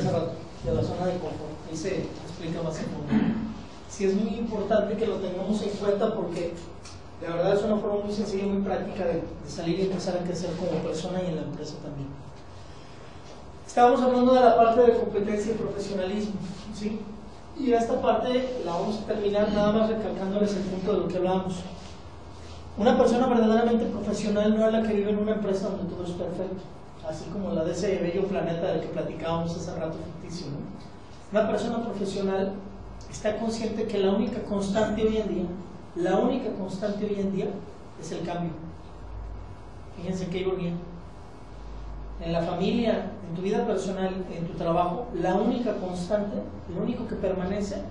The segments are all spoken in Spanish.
de la zona de confort. Ahí se explica más en fondo. Sí es muy importante que lo tengamos en cuenta porque la verdad es una forma muy sencilla y muy práctica de, salir y empezar a crecer como persona y en la empresa también. Estábamos hablando de la parte de competencia y profesionalismo, ¿sí? Y esta parte la vamos a terminar nada más recalcándoles el punto de lo que hablamos. Una persona verdaderamente profesional no es la que vive en una empresa donde todo es perfecto, así como la de ese bello planeta del que platicábamos hace rato ficticio. ¿no? Una persona profesional está consciente que la única constante hoy en día, la única constante hoy en día es el cambio. Fíjense qué ironía. En la familia, en tu vida personal, en tu trabajo, la única constante, lo único que permanece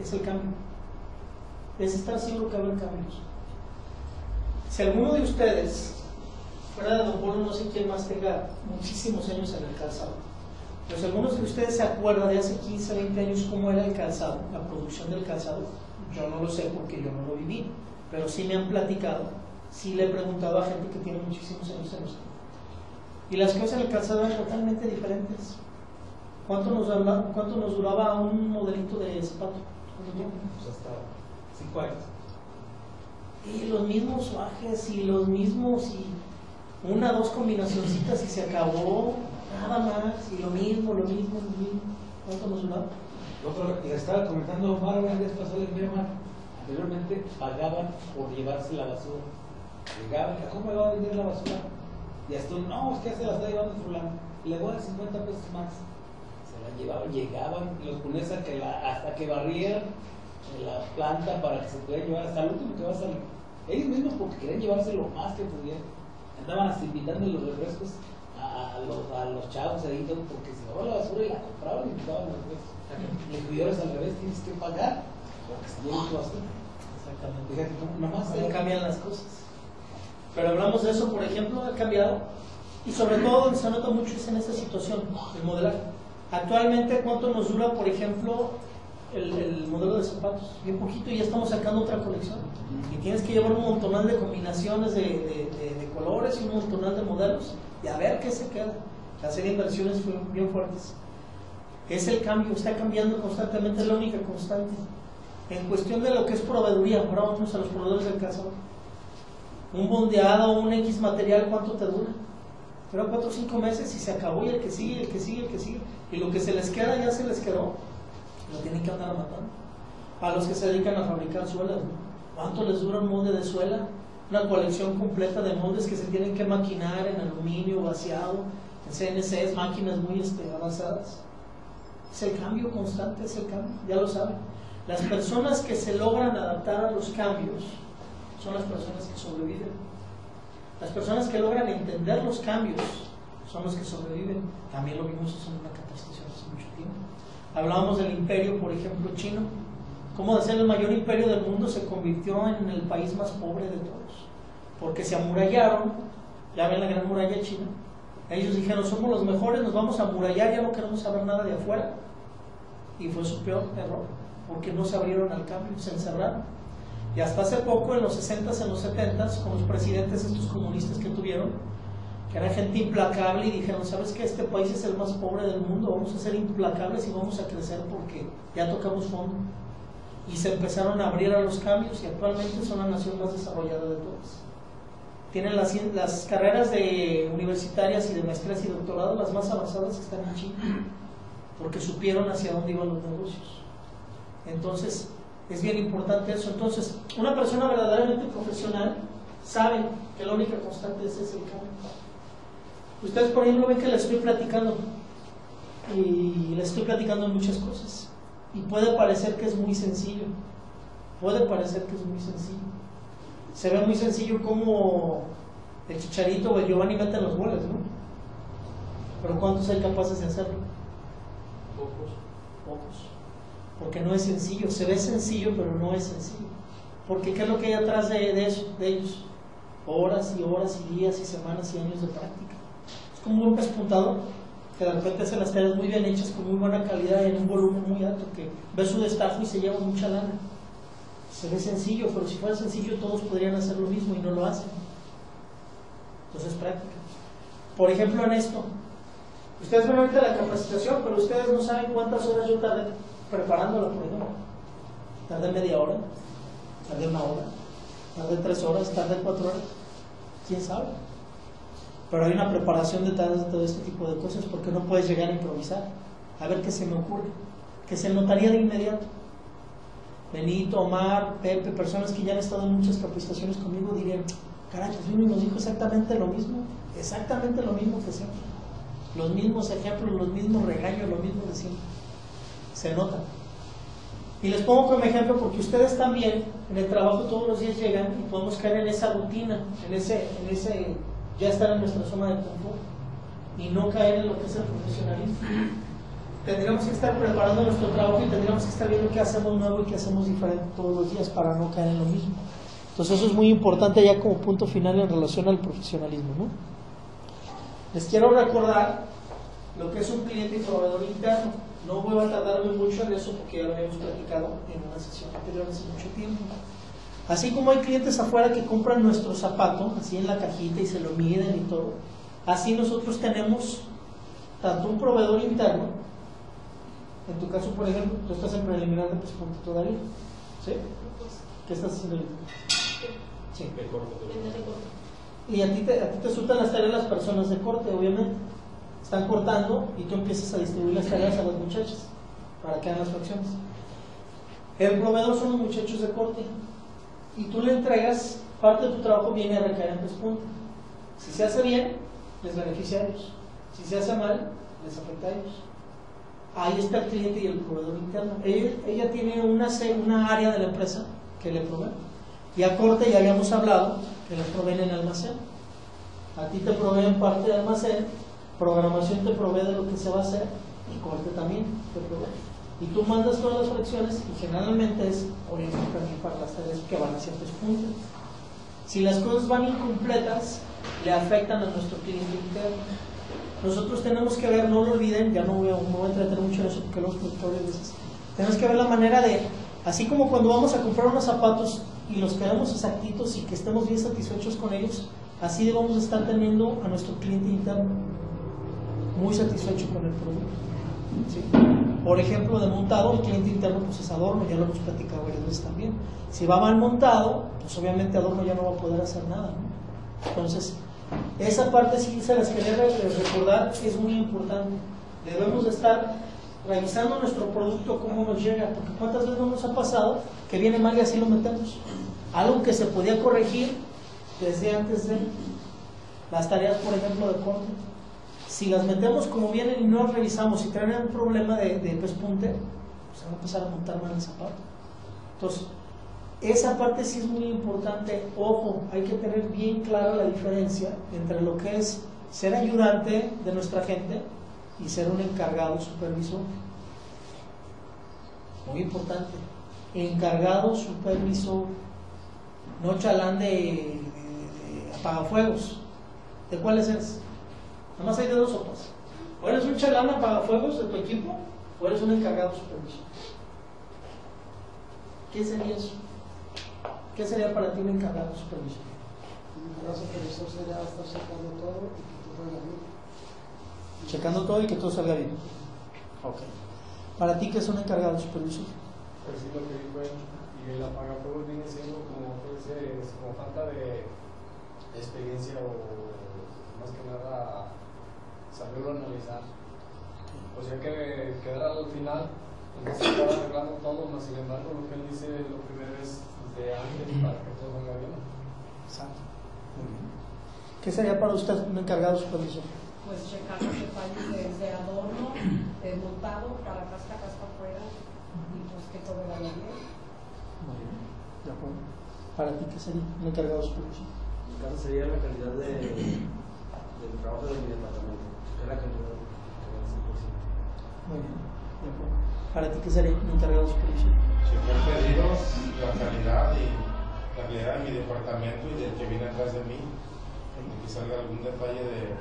es el cambio. Es estar seguro que haber cambios. Si alguno de ustedes, Don Polo, no sé quién más tenga muchísimos años en el calzado, si algunos de ustedes se acuerdan de hace 15, 20 años cómo era el calzado, la producción del calzado, yo no lo sé porque yo no lo viví, pero sí me han platicado, sí le he preguntado a gente que tiene muchísimos años en los Y las cosas en el calzado eran totalmente diferentes. ¿Cuánto nos, duraba, cuánto nos duraba un modelito de zapato? Pues hasta 5 años. Y los mismos suajes y los mismos y una, dos combinacioncitas y se acabó, nada más, y lo mismo, lo mismo, lo mismo. ¿Cuánto nos? Otro, y estaba comentando Omar una vez pasó de mi hermano. Anteriormente pagaban por llevarse la basura. Llegaban, ¿cómo me va a vender la basura? Y hasta no, es que se la está llevando fulano. Le voy a dar 50 pesos más. Se la llevaban, llegaban, los ponías hasta que, la, hasta que barrieran la planta para que se pudiera llevar hasta el último que va a salir. Ellos mismos porque querían llevarse lo más que pudieran. Andaban hasta invitando los refrescos a, los, a los chavos ahí, todo, porque se llevaban la basura y la compraban y invitaban los refrescos. Y el cuidador es al revés, tienes que pagar porque se lleven tu basura. Exactamente. Fíjate, no- nomás ¿Cómo hay- cambian las cosas? Pero hablamos de eso, por ejemplo, ha cambiado. Y sobre todo donde se nota mucho es en esta situación, el modelaje. Actualmente, ¿cuánto nos dura, por ejemplo, el, el modelo de zapatos? Bien poquito y ya estamos sacando otra colección. Y tienes que llevar un montonal de combinaciones de, de- de- de colores y un montonal de modelos y a ver qué se queda. Hacer inversiones bien fuertes. Es el cambio, está cambiando constantemente, es la única constante. En cuestión de lo que es proveeduría, ahora vamos a los proveedores del cazador. Un bondeado, un X material, ¿cuánto te dura? Dura cuatro o cinco meses y se acabó y el que sigue, el que sigue, el que sigue. Y lo que se les queda ya se les quedó. Lo tienen que andar matando. A los que se dedican a fabricar suelas. ¿cuánto les dura un molde de suela? Una colección completa de moldes que se tienen que maquinar en aluminio, vaciado, en CNCs, máquinas muy este, avanzadas. Es el cambio constante, es el cambio, ya lo saben. Las personas que se logran adaptar a los cambios son las personas que sobreviven. Las personas que logran entender los cambios son los que sobreviven. También lo vimos en una capacitación hace mucho tiempo. Hablábamos del imperio, por ejemplo, chino. Cómo de ser el mayor imperio del mundo se convirtió en el país más pobre de todos. Porque se amurallaron, ya ven la gran muralla china. Ellos dijeron, somos los mejores, nos vamos a amurallar, ya no queremos saber nada de afuera. Y fue su peor error, porque no se abrieron al cambio, se encerraron. Y hasta hace poco, en los 60s, en los 70s, con los presidentes estos comunistas que tuvieron, que era gente implacable y dijeron, ¿sabes qué? Este país es el más pobre del mundo, vamos a ser implacables y vamos a crecer porque ya tocamos fondo. Y se empezaron a abrir a los cambios y actualmente son la nación más desarrollada de todas. Tienen las, las carreras de universitarias y de maestrías y doctorado las más avanzadas están en China, porque supieron hacia dónde iban los negocios. Entonces, es bien importante eso. Entonces, una persona verdaderamente profesional sabe que la única constante es ese cambio. Ustedes, por ejemplo, ven que les estoy platicando y les estoy platicando muchas cosas. Y puede parecer que es muy sencillo. Puede parecer que es muy sencillo. Se ve muy sencillo como el chicharito o el Giovanni meten los goles, ¿no? Pero ¿cuántos hay capaces de hacerlo? Pocos. Pocos. Porque no es sencillo. Se ve sencillo, pero no es sencillo. Porque ¿qué es lo que hay atrás de, de eso, de ellos? Horas y horas y días y semanas y años de práctica. Es como un pespuntador que de repente hace las tareas muy bien hechas, con muy buena calidad en un volumen muy alto, que ve su destajo y se lleva mucha lana. Se ve sencillo, pero si fuera sencillo todos podrían hacer lo mismo y no lo hacen. Entonces es práctica. Por ejemplo, en esto, Ustedes ven ahorita la capacitación, pero ustedes no saben cuántas horas yo tardé preparándola, por ejemplo. Tardé media hora, tardé una hora, tardé tres horas, tardé cuatro horas. ¿Quién sabe? Pero hay una preparación detrás de todo este tipo de cosas porque no puedes llegar a improvisar. A ver qué se me ocurre. Que se notaría de inmediato. Benito, Omar, Pepe, personas que ya han estado en muchas capacitaciones conmigo dirían, caray, y nos dijo exactamente lo mismo, exactamente lo mismo que siempre. Los mismos ejemplos, los mismos regaños, lo mismo de siempre. Se nota. Y les pongo como ejemplo porque ustedes también en el trabajo todos los días llegan y podemos caer en esa rutina, en ese, en ese ya estar en nuestra zona de confort y no caer en lo que es el profesionalismo. Tendríamos que estar preparando nuestro trabajo y tendríamos que estar viendo qué hacemos nuevo y qué hacemos diferente todos los días para no caer en lo mismo. Entonces eso es muy importante ya como punto final en relación al profesionalismo. ¿no? Les quiero recordar lo que es un cliente y proveedor interno. No voy a tardarme mucho en eso porque ya lo habíamos platicado en una sesión anterior hace mucho tiempo. Así como hay clientes afuera que compran nuestro zapato, así en la cajita y se lo miden y todo, así nosotros tenemos tanto un proveedor interno, en tu caso, por ejemplo, tú estás en preliminar de punto todavía, ¿sí? ¿Qué estás haciendo ahorita? Sí. De corte. Y a ti, te, a ti te resultan las tareas las personas de corte, obviamente. Están cortando y tú empiezas a distribuir las tareas a los muchachos para que hagan las fracciones. El proveedor son los muchachos de corte y tú le entregas, parte de tu trabajo viene a recaer en puntos. Si se hace bien, les beneficia a ellos. Si se hace mal, les afecta a ellos. Ahí está el cliente y el proveedor interno. Ella, ella tiene una, una área de la empresa que le provee. Y a corte ya habíamos hablado que le proveen en almacén. A ti te proveen parte de almacén, programación te provee de lo que se va a hacer y corte también te provee y tú mandas todas las fracciones y generalmente es orientado también para las tareas que van a ciertos puntos. Si las cosas van incompletas, le afectan a nuestro cliente interno. Nosotros tenemos que ver, no lo olviden, ya no voy a, no voy a entretener mucho en eso porque los productores. Tenemos que ver la manera de, así como cuando vamos a comprar unos zapatos y los queremos exactitos y que estemos bien satisfechos con ellos, así debemos estar teniendo a nuestro cliente interno muy satisfecho con el producto. Por ejemplo, de montado, el cliente interno pues es adorno, ya lo hemos platicado varias veces también. Si va mal montado, pues obviamente adorno ya no va a poder hacer nada. Entonces, esa parte sí se las quería recordar, es muy importante. Debemos estar revisando nuestro producto, cómo nos llega, porque cuántas veces no nos ha pasado que viene mal y así lo metemos. Algo que se podía corregir desde antes de las tareas, por ejemplo, de corte si las metemos como vienen y no las revisamos y traen un problema de, de pespunte, pues van a empezar a montar mal el zapato. Entonces, esa parte sí es muy importante. Ojo, hay que tener bien clara la diferencia entre lo que es ser ayudante de nuestra gente y ser un encargado supervisor. Muy importante. Encargado supervisor. No chalán de, de apagafuegos. ¿De cuáles es? Nada más hay de dos sopas. O eres un chalán fuegos de tu equipo, o eres un encargado supervisor. ¿Qué sería eso? ¿Qué sería para ti un encargado supervisor? Un encargado supervisor sería estar checando todo y que todo salga bien. Checando todo y que todo salga bien. Ok. ¿Para ti qué es un encargado supervisor? Pues sí, lo que dijo él. Y el apagafuegos viene siendo como, pues, como falta de experiencia o más que nada saberlo analizar. O sea que quedar al final, entonces estar arreglando todo, más sin embargo lo que él dice lo primero es de antes para que todo salga bien. Exacto. ¿Qué sería para usted un encargado supervisor? Pues checar los detalles de, adorno, de montado para casca, casca afuera y pues que todo vaya bien. Muy bien, de acuerdo. ¿Para ti qué sería un encargado supervisor? En mi caso sería la calidad de, del trabajo de mi departamento la calidad Muy bien, ¿Para ti qué sería un encargado de supervisión? Checar pedidos, la calidad y la calidad de mi departamento y del que viene atrás de mí. De que salga algún detalle de.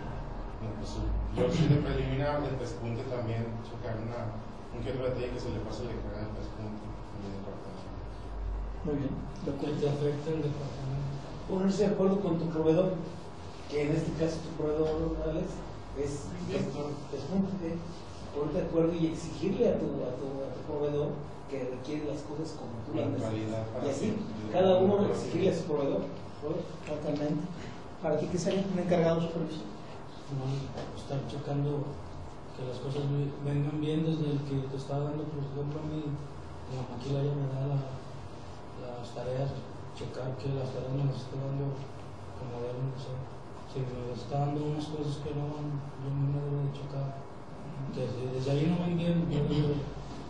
Pues, yo soy de preliminar, de pespunte también, checar una, un que otro detalle que se le pase le carga el pespunte en mi departamento. Muy bien, lo que te afecta el departamento. Ponerse de acuerdo con tu proveedor, que en este caso tu proveedor, Alex, es, es, ponerte, ponerte de acuerdo y exigirle a tu, a tu, a tu proveedor que requiere las cosas como tú las Y así, cada uno exigirle a su proveedor. Totalmente. ¿Para ti qué sería un encargado supervisor? no estar checando que las cosas ve- vengan bien desde el que te está dando, por ejemplo, a mí, la maquila ya me da la- las tareas, checar que las tareas me las esté dando como deben de ser. Si me está dando unas cosas que no van, yo mismo debo de checar. Que si desde ahí no van bien, yo debo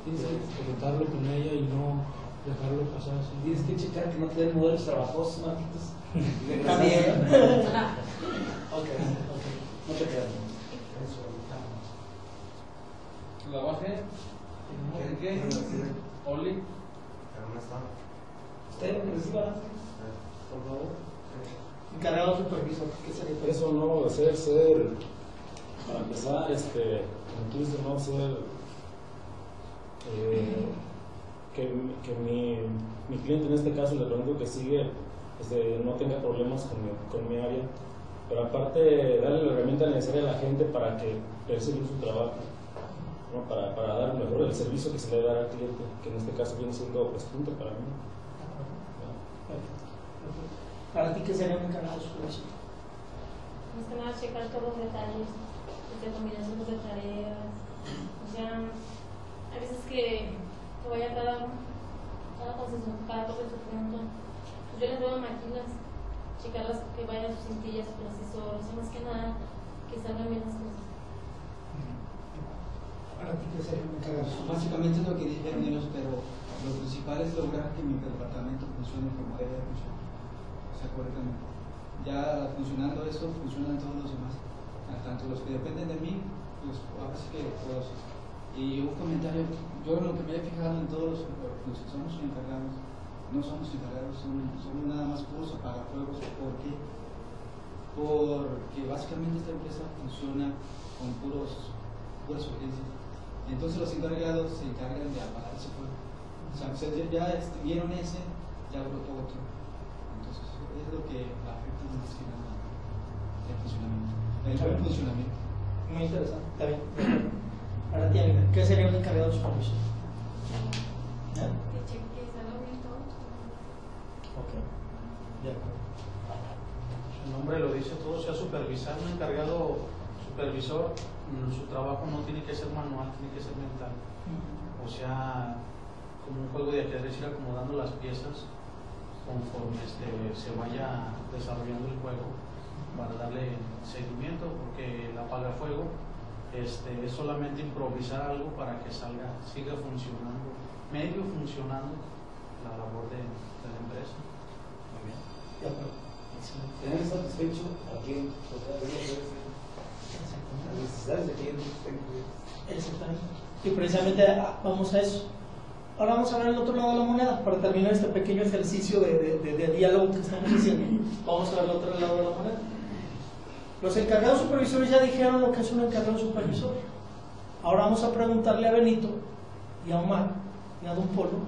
de comentarlo con ella y no dejarlo pasar así. Tienes que checar que no te den modelos trabajosos, Marquitos. Está bien. Ok, ok. Muchas gracias. La bajé. ¿Qué? Oli. Usted reciba, por favor. Encargado supervisor, ¿qué sería? Eso no ser, ser, para empezar, este, dices, no ser eh, que, que mi, mi cliente en este caso, le pregunto que sigue, este, no tenga problemas con mi, con mi área, pero aparte darle la herramienta necesaria a la gente para que persiga su trabajo, ¿no? para, para dar mejor el servicio que se le da al cliente, que en este caso viene siendo pues, para mí. ¿Para ti qué sería un encargado supervisor? Más que nada checar todos los detalles, desde combinaciones de tareas. O sea, hay veces que, que vaya cada, cada concesionario, cada cosa en su punto. Pues yo les doy maquilas, checarlas que vayan sus cintillas, su procesador, o sea, más que nada que salgan bien las cosas. ¿Para ti qué sería un encargado supervisor? Básicamente es lo que dijeron ellos, pero lo principal es lograr que mi departamento funcione como debe de funcionar. Correctamente. Ya funcionando eso, funcionan todos los demás. Tanto los que dependen de mí, pues ahora sí que todos. Y un comentario, yo lo que me he fijado en todos los, los que somos encargados, no somos encargados, somos, somos nada más puros apagafuegos. ¿Por qué? Porque básicamente esta empresa funciona con puros, puras urgencias. Entonces los encargados se encargan de apagar ese fuego. O sea, ustedes ya vieron ese, ya brotó otro. Es lo que afecta que nada el funcionamiento. El buen funcionamiento. Muy interesante, está bien. Para ti, amiga, ¿qué sería un encargado supervisor? ¿Eh? Que cheque todo. Ok, de acuerdo. Su nombre lo dice todo, sea supervisar, un encargado supervisor, mm, su trabajo no tiene que ser manual, tiene que ser mental. O sea, como un juego de ajedrez, ir acomodando las piezas conforme este, se vaya desarrollando el juego para darle seguimiento, porque el apagafuego este, es solamente improvisar algo para que salga, siga funcionando, medio funcionando la labor de, de la empresa. Muy bien. De acuerdo. Excelente. Tener satisfecho a quien, las necesidades de cubiertas. Exactamente. Y precisamente ah, vamos a eso. Ahora vamos a ver el otro lado de la moneda para terminar este pequeño ejercicio de, de- de- de diálogo que estamos haciendo. Vamos a ver el otro lado de la moneda. Los encargados supervisores ya dijeron lo que es un encargado supervisor. Ahora vamos a preguntarle a Benito y a Omar y a Don Polo,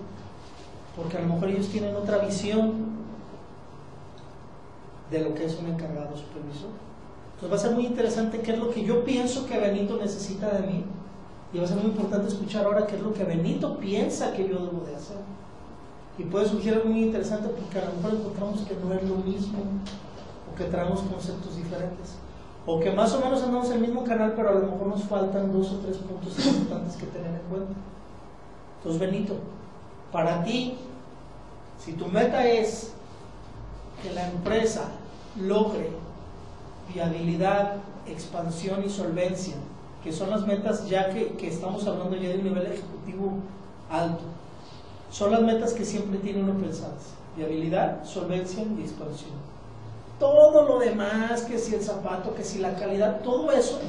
porque a lo mejor ellos tienen otra visión de lo que es un encargado supervisor. Entonces va a ser muy interesante qué es lo que yo pienso que Benito necesita de mí y va a ser muy importante escuchar ahora qué es lo que Benito piensa que yo debo de hacer. Y puede surgir algo muy interesante porque a lo mejor encontramos que no es lo mismo o que traemos conceptos diferentes. O que más o menos andamos en el mismo canal, pero a lo mejor nos faltan dos o tres puntos importantes que tener en cuenta. Entonces, Benito, para ti, si tu meta es que la empresa logre viabilidad, expansión y solvencia, que son las metas ya que, que estamos hablando ya de un nivel ejecutivo alto, son las metas que siempre tiene uno pensadas, viabilidad, solvencia y expansión. Todo lo demás, que si el zapato, que si la calidad, todo eso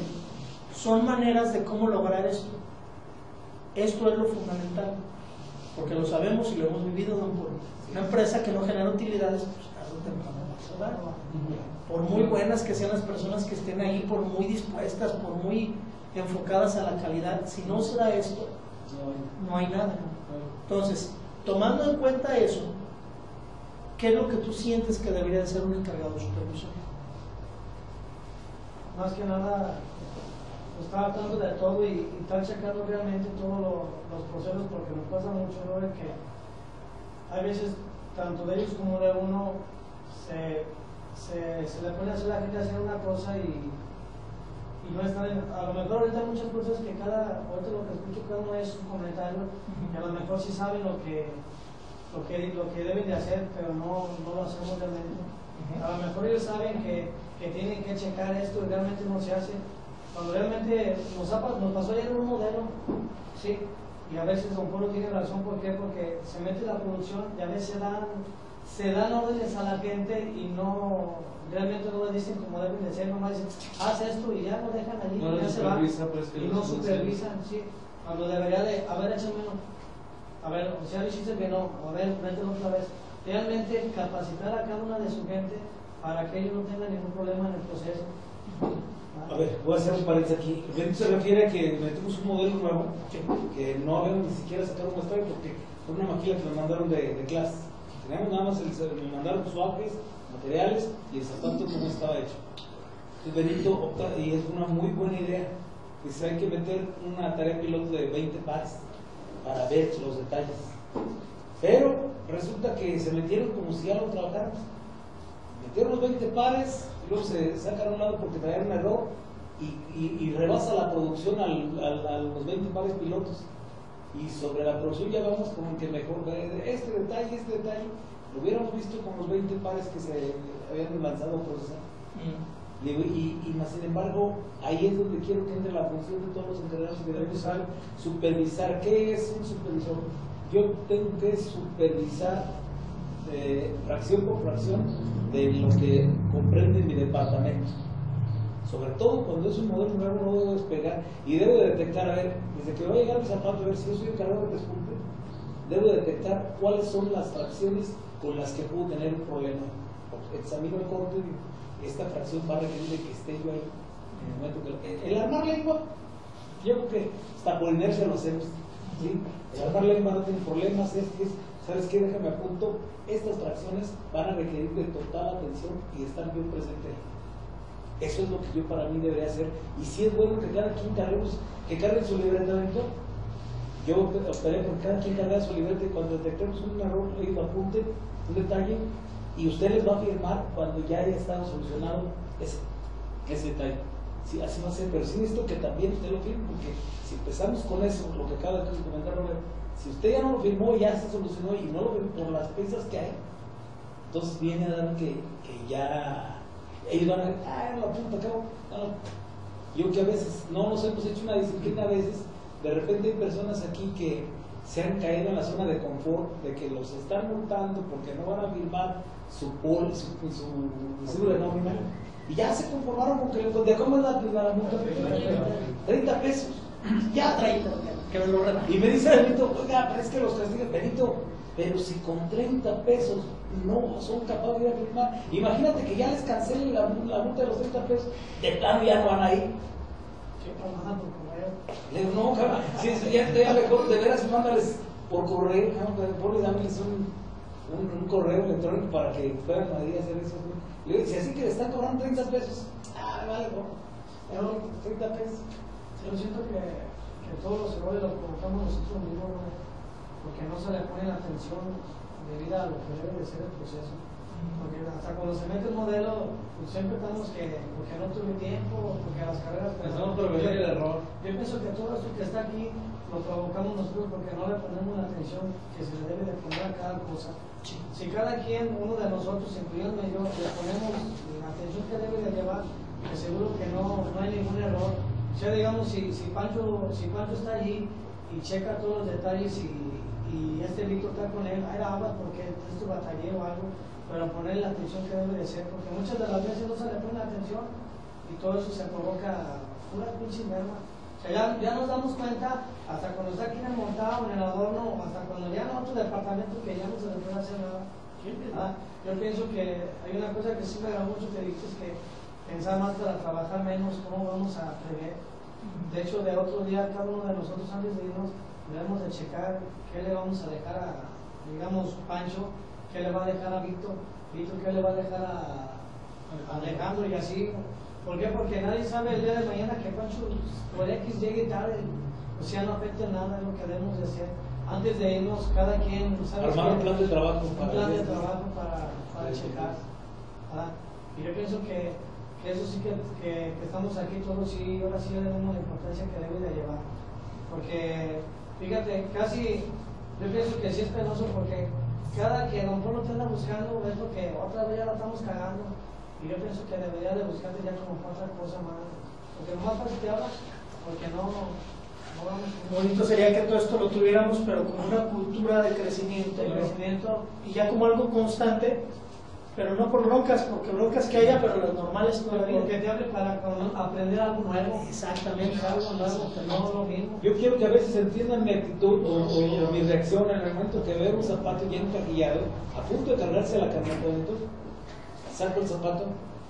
son maneras de cómo lograr esto. Esto es lo fundamental, porque lo sabemos y lo hemos vivido, don Polo. Una empresa que no genera utilidades, pues tarde o temprano va a cerrar. Por muy buenas que sean las personas que estén ahí, por muy dispuestas, por muy enfocadas a la calidad, si no se da esto, no hay nada. Entonces, tomando en cuenta eso, ¿qué es lo que tú sientes que debería de ser un encargado supervisor? más que nada pues, estar tratando de todo y, y checando realmente todos lo- los procesos porque nos pasa mucho ¿no? de que hay veces tanto de ellos como de uno se, se, se le pone a hacer la gente hacer una cosa y, y no están en- a lo mejor ahorita hay muchas cosas que cada, ahorita lo que escucho cada uno es un comentario y a lo mejor sí saben lo que, lo que, lo que deben de hacer, pero no, no lo hacemos realmente. A lo mejor ellos saben que, que tienen que checar esto y realmente no se hace. Cuando realmente nos, ha, nos pasó ayer un modelo, sí, y a veces Don Polo tiene razón, ¿por qué? Porque se mete la producción y a veces dan, se dan órdenes a la gente y no, realmente no le dicen como deben de ser, nomás dicen, haz esto y ya lo dejan allí No y ya se va. pues, y no supervisan, sí. Cuando debería de, a ver, échamelo. A ver, o sea, dijiste que no, a ver, mételo otra vez. Realmente capacitar a cada una de su gente para que ellos no tengan ningún problema en el proceso. A ver, voy a hacer un paréntesis aquí. Se refiere a que metemos un modelo nuevo que no habíamos ni siquiera sacado un muestrario porque fue una maquila que nos mandaron de, de clase. Teníamos nada más, el, me mandaron suaves, materiales y el zapato no estaba hecho. Entonces Benito y es una muy buena idea, dice hay que meter una tarea piloto de 20 pares para ver los detalles. Pero resulta que se metieron como si ya lo trabajáramos metieron los 20 pares, y luego se sacan a un lado porque traían un error y, y- rebasa la producción a los 20 pares pilotos. Y sobre la producción ya vamos como que mejor ver este detalle, este detalle, lo hubiéramos visto con los 20 pares que se habían lanzado a procesar. Le digo, Y, y más sin embargo, ahí es donde quiero que entre la función de todos los encargados de supervisar. Supervisar, ¿qué es un supervisor? Yo tengo que supervisar eh, fracción por fracción de lo que comprende mi departamento. Sobre todo cuando es un modelo nuevo, no debo despegar y debo de detectar, a ver, desde que va a llegar mi zapato, a ver si yo soy encargado de despunte, debo de detectar cuáles son las fracciones con las que puedo tener un problema. Examino el corte y esta fracción va a requerir que esté yo ahí. En el, momento que, el armar lengua, yo creo que hasta por inercia lo hacemos. ¿sí? El armar lengua no tiene problemas, es es, ¿sabes qué? Déjame apunto, estas fracciones van a requerir de total atención y estar bien presente. Eso es lo que yo para mí debería hacer. Y si es bueno que cada quien carguemos, que cargue su libreta. Yo optaré por cada quien cargue su libreta cuando detectemos un error, ellos apunten un detalle y usted les va a firmar cuando ya haya estado solucionado ese, ese detalle. Sí, así va a ser, pero sí necesito que también usted lo firme, porque si empezamos con eso, lo que acaba de comentar Robert, si usted ya no lo firmó, ya se solucionó y no lo firmó por las piezas que hay, entonces viene a dar que, que ya ellos van a decir, ah, no lo apunto acá, no. Yo que a veces no nos hemos hecho una disciplina, a veces de repente hay personas aquí que se han caído en la zona de confort, de que los están multando porque no van a firmar su pol, su, de nómina, y ya se conformaron con que de cómo es la, la multa 30 pesos, ya 30. Que me lo rebajen. Y me dice Benito, oiga, pero es que los castigan, Benito, pero si con 30 pesos no son capaces de ir a firmar, imagínate que ya les cancelen la, la multa de los 30 pesos, de plano ya no van a ir. Le digo, no, cabrón, si es, ya, ya mejor, de veras, mándales por correo, y dámeles un, un, un correo electrónico para que puedan ahí hacer eso. Le digo, si así que le están cobrando 30 pesos, ah, vale, no, no, 30 pesos. Yo siento que, que todos los errores los provocamos nosotros mismos, ¿no? Porque no se le pone la atención debida a lo que debe de ser el proceso. Porque hasta cuando se mete el modelo, pues siempre estamos que, porque no tuve tiempo, porque las carreras... Pensamos prevenir el error. Yo pienso que todo esto que está aquí lo provocamos nosotros porque no le ponemos la atención que se le debe de poner a cada cosa. Si cada quien, uno de nosotros, incluyéndome yo, le ponemos la atención que debe de llevar, que seguro que no, no hay ningún error. O sea, digamos, si, si, Pancho, si Pancho está allí y checa todos los detalles y, y este Víctor está con él, hay aguas porque esto batallé o algo, pero ponerle la atención que debe de ser, porque muchas de las veces no se le pone la atención y todo eso se provoca pura pinche merma. O sea, ya, ya nos damos cuenta hasta cuando está aquí en el montado, en el adorno, hasta cuando ya en otro departamento que ya no se le puede hacer nada. Ah, Yo pienso que hay una cosa que sí me agrada mucho que dices que pensar más para trabajar menos, cómo vamos a prever. De hecho, de otro día, cada uno de nosotros antes de irnos, debemos de checar qué le vamos a dejar a, digamos, Pancho, qué le va a dejar a Víctor, Víctor qué le va a dejar a, a Alejandro y así. ¿Por qué? Porque nadie sabe el día de mañana que Pancho por X llegue tarde. O sea, no afecta nada lo que debemos de hacer. Antes de irnos, cada quien sabe Armar un plan de trabajo un para plan de trabajo para, para checar. ¿ah? Y yo pienso que, que eso sí que, que, que estamos aquí todos sí, ahora sí le damos la importancia que debe de llevar. Porque, fíjate, casi, yo pienso que sí es penoso porque cada que a lo mejor no te anda buscando es porque otra vez ya la estamos cagando. Y yo pienso que debería de buscarte ya como otra cosa más. Porque nomás que te hablas, porque no, no vamos Bonito sería que todo esto lo tuviéramos, pero como una cultura de crecimiento, de ¿no? crecimiento. y ya como algo constante, pero no por broncas, porque broncas que haya, pero las normales todavía. Porque te hable para aprender algo nuevo. Exactamente. Algo nuevo, que no lo mismo. Yo quiero que a veces entiendan mi actitud o, o- o mi reacción en el momento que veo un zapato ya encajillado, a punto de cargarse la camioneta dentro, saco el zapato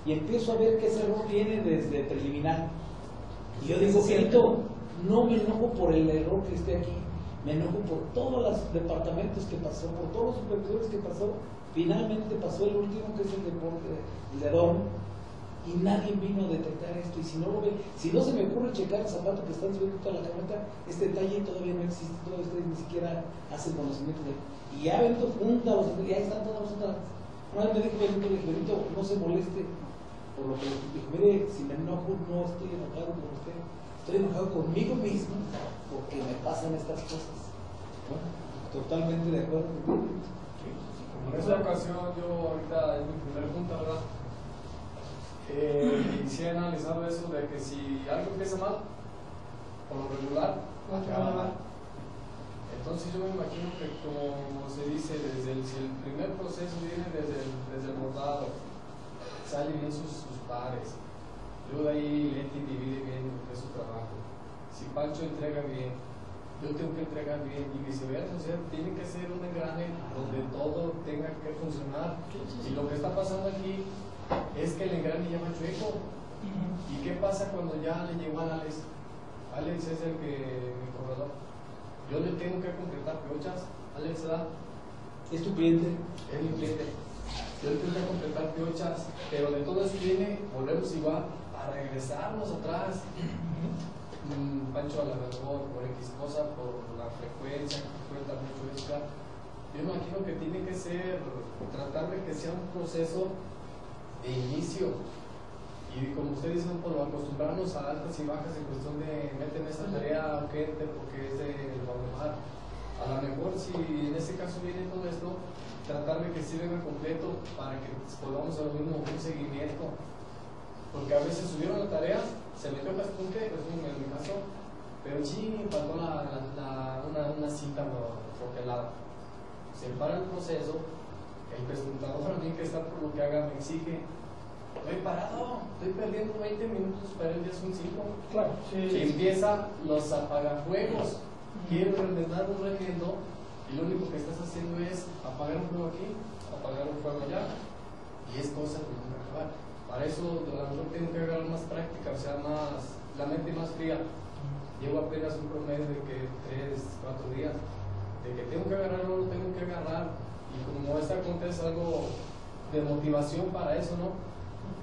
y empiezo a ver que ese error viene desde preliminar. Y yo digo, Gerito, no me enojo por el error que esté aquí, me enojo por todos los departamentos que pasó, por todos los supervisores que pasó. Finalmente pasó el último, que es el deporte, el de Dorm, y nadie vino a detectar esto. Y si no lo ve, si no se me ocurre checar el zapato que están subiendo toda la camioneta, este detalle todavía no existe, todavía ustedes ni siquiera hacen conocimiento de. Y ya Benito junta los y ahí están todas las otras. Una vez me dijo Benito, le dije, no se moleste por lo que le dijo, mire, si me enojo, no estoy enojado con usted, estoy enojado conmigo mismo porque me pasan estas cosas. Bueno, totalmente de acuerdo. En esta ocasión, yo ahorita en mi primer punto, ¿verdad? Eh, he analizado eso de que si algo empieza mal, por lo regular, acaba mal. Entonces yo me imagino que como se dice, desde el, si el primer proceso viene desde el, desde el bordado, sale bien sus, sus pares, luego de ahí Leti divide bien lo que es su trabajo. Si Pancho entrega bien, yo tengo que entregar bien y viceversa, o sea, tiene que ser un engrane donde todo tenga que funcionar. Y lo que está pasando aquí es que el engrane ya va chueco. ¿Y qué pasa cuando ya le llegó a Alex? Alex es el que, mi corredor. Yo le tengo que concretar piochas. Alex da, Es tu cliente. es mi cliente. Yo le tengo que completar piochas, pero de todo eso viene, volvemos igual, a regresarnos atrás. Mm, Pancho a la mejor por X cosa, por la frecuencia que cuenta mucho claro. Yo imagino que tiene que ser, tratar de que sea un proceso de inicio. Y como usted dice, por acostumbrarnos a altas y bajas en cuestión de meten esta tarea urgente porque es de Guadalajara. A lo mejor si en este caso viene todo esto, tratar de que venga completo para que lo mismo, un seguimiento. Porque a veces subieron la tarea, se metió Caspunte, es un en mi caso, pero sí faltó la, la- la- una, una cita troquelada. Se para el proceso, el presentador también que está por lo que haga me exige, estoy parado, estoy perdiendo 20 minutos para el día son 5. Claro, Que empieza los apagafuegos. Quiero ordenar un remiendo y lo único que estás haciendo es apagar un fuego aquí, apagar un fuego allá y es cosa que nunca acabar. Para eso a lo mejor tengo que agarrar más práctica, o sea, más, la mente más fría. Llevo apenas un promedio de que 3, 4 días, de que tengo que agarrarlo, lo tengo que agarrar y como esta cuenta es algo de motivación para eso, ¿no?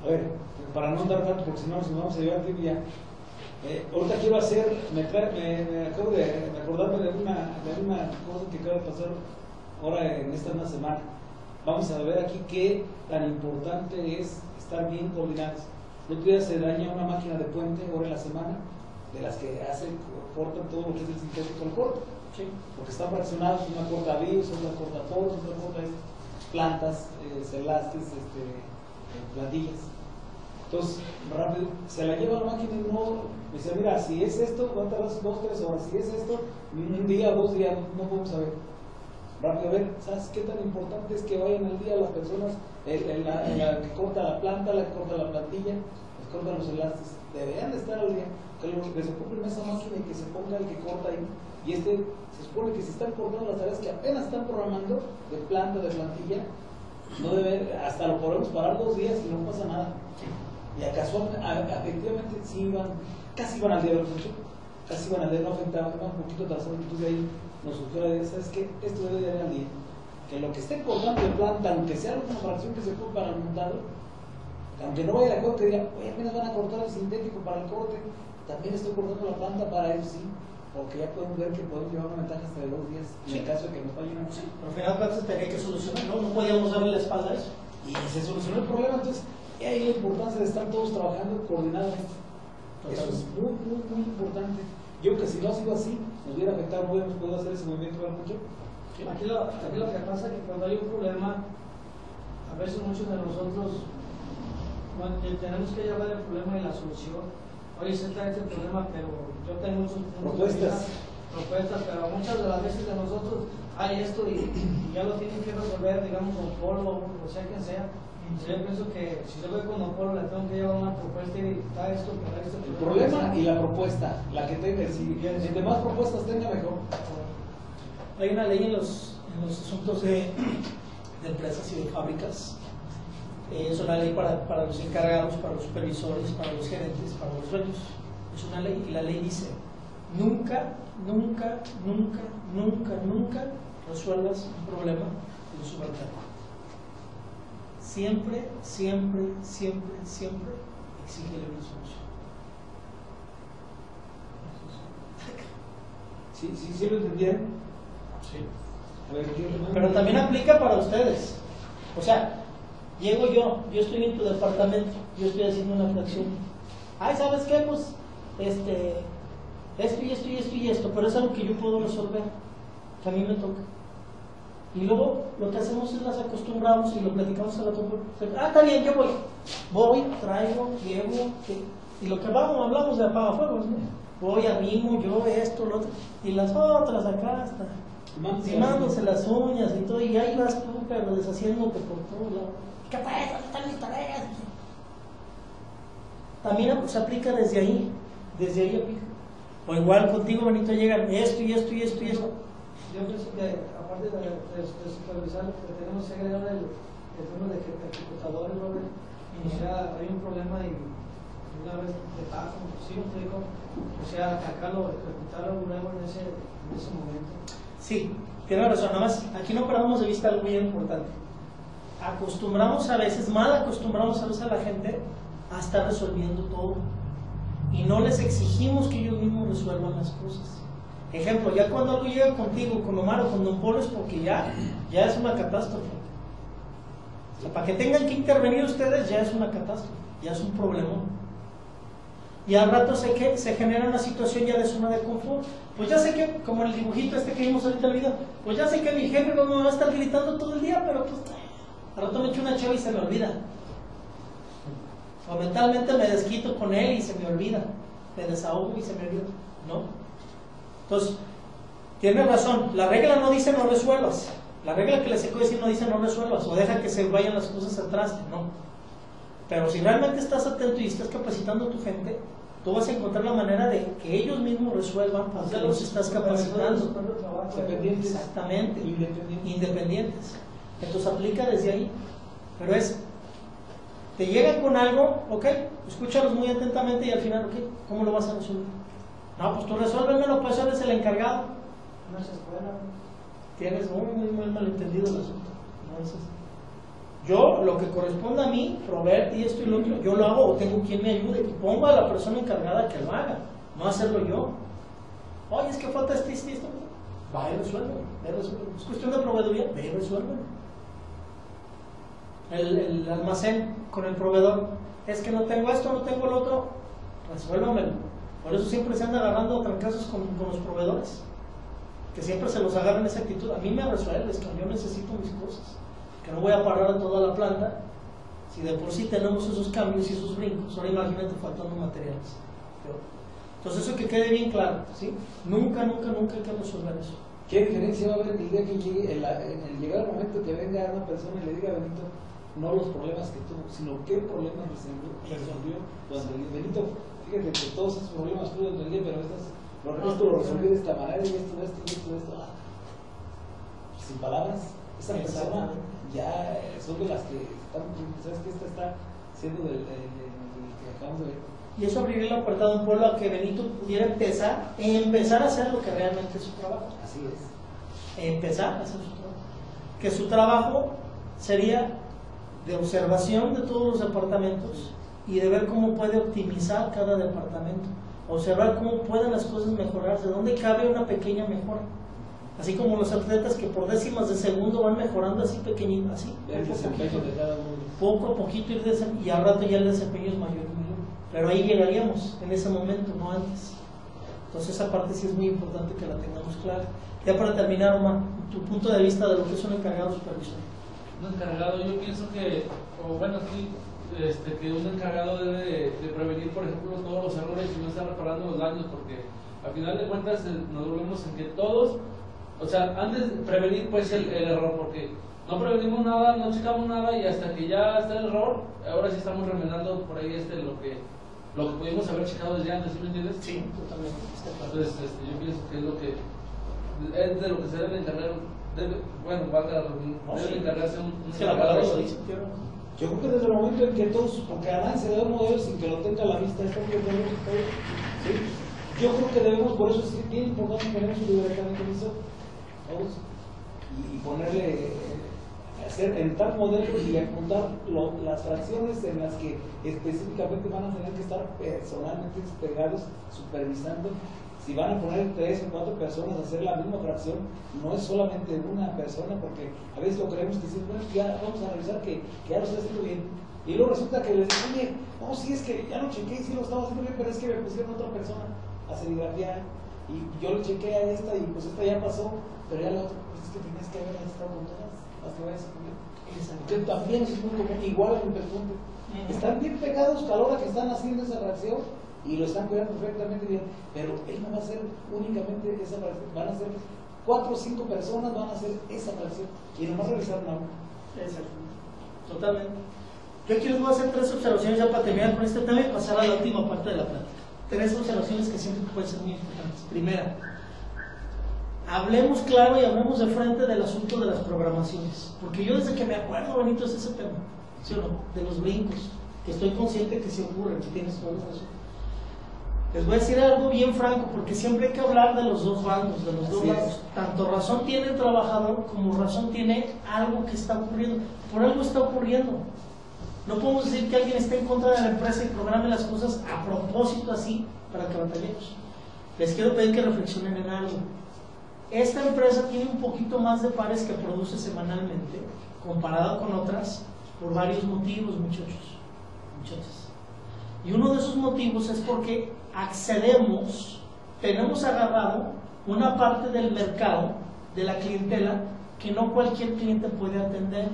A ver, para no andar tanto, porque si no nos vamos a llevar tiempo ya. Eh, ahorita quiero hacer, me, me, me acabo de, de acordarme de una, de una cosa que acaba de pasar ahora en esta una semana. Vamos a ver aquí qué tan importante es estar bien coordinados. El otro día se daña una máquina de puente ahora en la semana, de las que hacen, cortan todo lo que es el sintético al corto. Porque están fraccionados, una corta virus, otra corta poros, otra corta plantas, eh, celastes, este, eh, plantillas. Entonces, rápido, se la lleva la máquina y no, me dice, mira, si es esto, va a tardar dos, tres horas, si es esto, un día, dos días, no podemos saber. Rápido, ver, ¿sabes qué tan importante es que vayan al día las personas, el, el- la, la que corta la planta, la que corta la plantilla, la que corta los elastes? Deberían de estar al día, que los que se ocupen esa máquina y que se ponga el que corta ahí. Y este, se supone que si están cortando las tareas que apenas están programando, de planta, de plantilla, no debe, hasta lo podemos parar dos días y no pasa nada. Y acaso, efectivamente, sí iban, casi iban al día de los hechos, casi iban al día, no afectaban, iban un poquito atrasados, entonces ahí nos idea, ¿sabes qué? Esto debe de ir al día. Que lo que esté cortando de planta, aunque sea una fracción que se ocupe para el montado, Aunque no vaya de acuerdo, que diga, oye, apenas van a cortar el sintético para el corte, también estoy cortando la planta para eso sí. Porque ya podemos ver que podemos llevar una ventaja hasta de dos días en el caso de que nos falle una Sí, pero al final cuentas tenía que solucionar, ¿no? No podíamos darle la espalda a eso. Y se solucionó el problema, entonces, y ahí la importancia de estar todos trabajando coordinadamente. Eso es muy, muy, muy importante. Yo que si no ha sido así, nos hubiera afectado, no hubiéramos podido hacer ese movimiento para mucho. Aquí lo, aquí lo que pasa es que cuando hay un problema, a veces muchos de nosotros bueno, tenemos que llevar el problema y la solución. Oye, se está este problema, pero yo tengo muchos Propuestas. propuestas, pero muchas de las veces de nosotros hay esto y, y ya lo tienen que resolver, digamos, con Polo o sea quien sea. Yo pienso que si yo voy con Don Polo, le tengo que llevar una propuesta y está esto, para esto. El problema y la propuesta, la que tenga, si, entre más propuestas tenga, mejor. Hay una ley en los, en los asuntos de, de empresas y de fábricas. Eh, es una ley para, para los encargados, para los supervisores, para los gerentes, para los dueños. Es una ley y la ley dice, nunca, nunca, nunca, nunca, nunca resuelvas un problema de un subalterno. Siempre, siempre, siempre, siempre exígele una solución. Sí, sí, sí lo entendieron. Sí. Pero también aplica para ustedes. O sea, llego yo, yo estoy en tu departamento, yo estoy haciendo una fracción. Ay, ¿sabes qué? Pues, este, esto y esto y esto y esto, pero es algo que yo puedo resolver, que a mí me toca. Y luego lo que hacemos es las acostumbramos y lo platicamos a la topo. Ah, está bien, yo voy. Voy, traigo, llevo, y lo que vamos, hablamos de apagafuegos, ¿no? Voy, arrimo, yo, esto, lo otro. Y las otras acá hasta limándose las uñas y todo, y ahí vas tú, pero deshaciéndote por todo lado. ¿Qué pasa? ¿Dónde están mis tareas? También se aplica desde ahí, desde ahí aplica. O igual contigo, Benito, llegan esto y esto y esto y esto. Yo pienso que de, supervisar, lo tenemos que agregar el, el tema de que ejecutadores, Robert, o sea, hay un problema y una vez de tajo, sí, me explico, o sea, atacarlo, ejecutarlo luego en ese, en ese momento. Sí, tiene razón, nada más, aquí no perdamos de vista algo muy importante. Acostumbramos a veces, mal acostumbramos a veces a la gente a estar resolviendo todo. Y no les exigimos que ellos mismos resuelvan las cosas. Ejemplo, ya cuando algo llega contigo, con Omar o con Don Polo es porque ya, ya es una catástrofe. O sea, para que tengan que intervenir ustedes ya es una catástrofe, ya es un problema. Y al rato sé que se genera una situación ya de zona de confort. Pues ya sé que, como el dibujito este que vimos ahorita en el video, pues ya sé que mi jefe no me va a estar gritando todo el día, pero pues al rato me echo una chava y se me olvida. O mentalmente me desquito con él y se me olvida. Me desahogo y se me olvida. ¿No? Entonces, tiene razón. La regla no dice no resuelvas. La regla que les he decir no dice no resuelvas o deja que se vayan las cosas atrás. No. Pero si realmente estás atento y estás capacitando a tu gente, tú vas a encontrar la manera de que ellos mismos resuelvan para que los estás capacitando. Dependientes. Exactamente. Independientes. Independientes. Entonces aplica desde ahí. Pero es, te llegan con algo, ok, escúchalos muy atentamente y al final, ok, ¿cómo lo vas a resolver? No, pues tú resuélvemelo, pues eres el encargado. No se escuela. Tienes muy, muy, muy malentendido el asunto. No es. Yo, lo que corresponde a mí, proveerte y esto y lo otro, yo lo hago o tengo quien me ayude y pongo a la persona encargada que lo haga, no hacerlo yo. Oye, es que falta este, este, esto. Va y resuélvelo, resuélvelo. Es cuestión de proveeduría, ve y resuélvelo. El, el almacén con el proveedor, es que no tengo esto, no tengo lo otro, resuélvamelo. Por eso siempre se anda agarrando trancazos con, con los proveedores que siempre se los agarran esa actitud. A mí me resuelves, que yo necesito mis cosas. Que no voy a parar a toda la planta si de por sí tenemos esos cambios y esos brincos. Ahora imagínate faltando materiales. Entonces eso que quede bien claro, ¿sí? Nunca, nunca, nunca hay que resolver eso. ¿Qué diferencia va a haber el día que llegue, el, llegar el momento que venga una persona y le diga a Benito, no los problemas que tuvo, sino qué problemas resolvió, resolvió día? Benito, fíjate que todos esos problemas durante el día, pero estas, lo, esto lo resolví de esta manera y esto, esto, y esto, esto. Ah. Sin palabras, esa persona ya eh, son de las que están, ¿sabes qué? Esta está siendo del, del- del que acabamos de ver. Y eso abriría la puerta de un pueblo a que Benito pudiera empezar, empezar a hacer lo que realmente es su trabajo. Así es. Empezar a hacer su trabajo. Que su trabajo sería de observación de todos los departamentos y de ver cómo puede optimizar cada departamento, observar cómo pueden las cosas mejorarse, dónde cabe una pequeña mejora. Así como los atletas que por décimas de segundo van mejorando así pequeñito, así, El poco a desempeño poquito, de cada uno. poco a poquito ir y al rato ya el desempeño es mayor y mayor. Pero ahí llegaríamos en ese momento, no antes. Entonces esa parte sí es muy importante que la tengamos clara. Ya para terminar, Omar, tu punto de vista de lo que es un encargado supervisor. Un encargado, yo pienso que, o bueno, aquí, este, que un encargado debe de, de prevenir, por ejemplo, todos los errores y no estar reparando los daños, porque al final de cuentas eh, nos volvemos en que todos, o sea, antes de prevenir pues el, el error, porque no prevenimos nada, no checamos nada y hasta que ya está el error, ahora sí estamos remendando por ahí este lo que lo que pudimos haber checado desde antes, ¿sí me entiendes? Sí, totalmente. Entonces, este, yo pienso que es lo que es de lo que se debe encargar, debe, bueno, valga la debe encargarse un, un la palabra lo dice. Yo creo que desde el momento en que todos, porque a se da un modelo sin que lo tenga a la vista, esto que tenemos ¿sí? Yo creo que debemos, por eso es bien importante poner su libertad de todos, y, ponerle, eh, hacer en tal modelo y apuntar las fracciones en las que específicamente van a tener que estar personalmente pegados, supervisando. Si van a poner tres o cuatro personas a hacer la misma fracción, no es solamente una persona, porque a veces lo creemos que sí, bueno, ya vamos a revisar que, que ya lo estoy haciendo bien. Y luego resulta que les dicen, oye, no, sí es que ya lo chequé y sí lo estaba haciendo bien, pero es que me pusieron otra persona a serigrafiar y yo lo chequé a esta y pues esta ya pasó, pero ya la otra, pues es que tenías que haber estado con todas las que vayas a poner. Que también es muy común, igual en el perfume. Están bien pegados a la hora que están haciendo esa reacción y lo están cuidando perfectamente bien, pero él no va a hacer únicamente esa fracción, van a ser cuatro o cinco personas van a hacer esa fracción y nomás revisar una. Exacto. Totalmente. Yo a hacer tres observaciones ya para terminar con este tema y pasar a la última parte de la plática. Tres observaciones que siento que pueden ser muy importantes. Primera, hablemos claro y hablemos de frente del asunto de las programaciones. Porque yo desde que me acuerdo, Benito, es ese tema, ¿sí o no? De los brincos, que estoy consciente que sí ocurren, que tienes toda la razón. Les voy a decir algo bien franco, porque siempre hay que hablar de los dos bandos, de los dos Así es. lados. Tanto razón tiene el trabajador como razón tiene algo que está ocurriendo. Por algo está ocurriendo. No podemos decir que alguien esté en contra de la empresa y programe las cosas a propósito así para que batallemos. Les quiero pedir que reflexionen en algo. Esta empresa tiene un poquito más de pares que produce semanalmente, comparado con otras, por varios motivos, muchachos. Muchachas. Y uno de esos motivos es porque accedemos, tenemos agarrado una parte del mercado, de la clientela, que no cualquier cliente puede atender.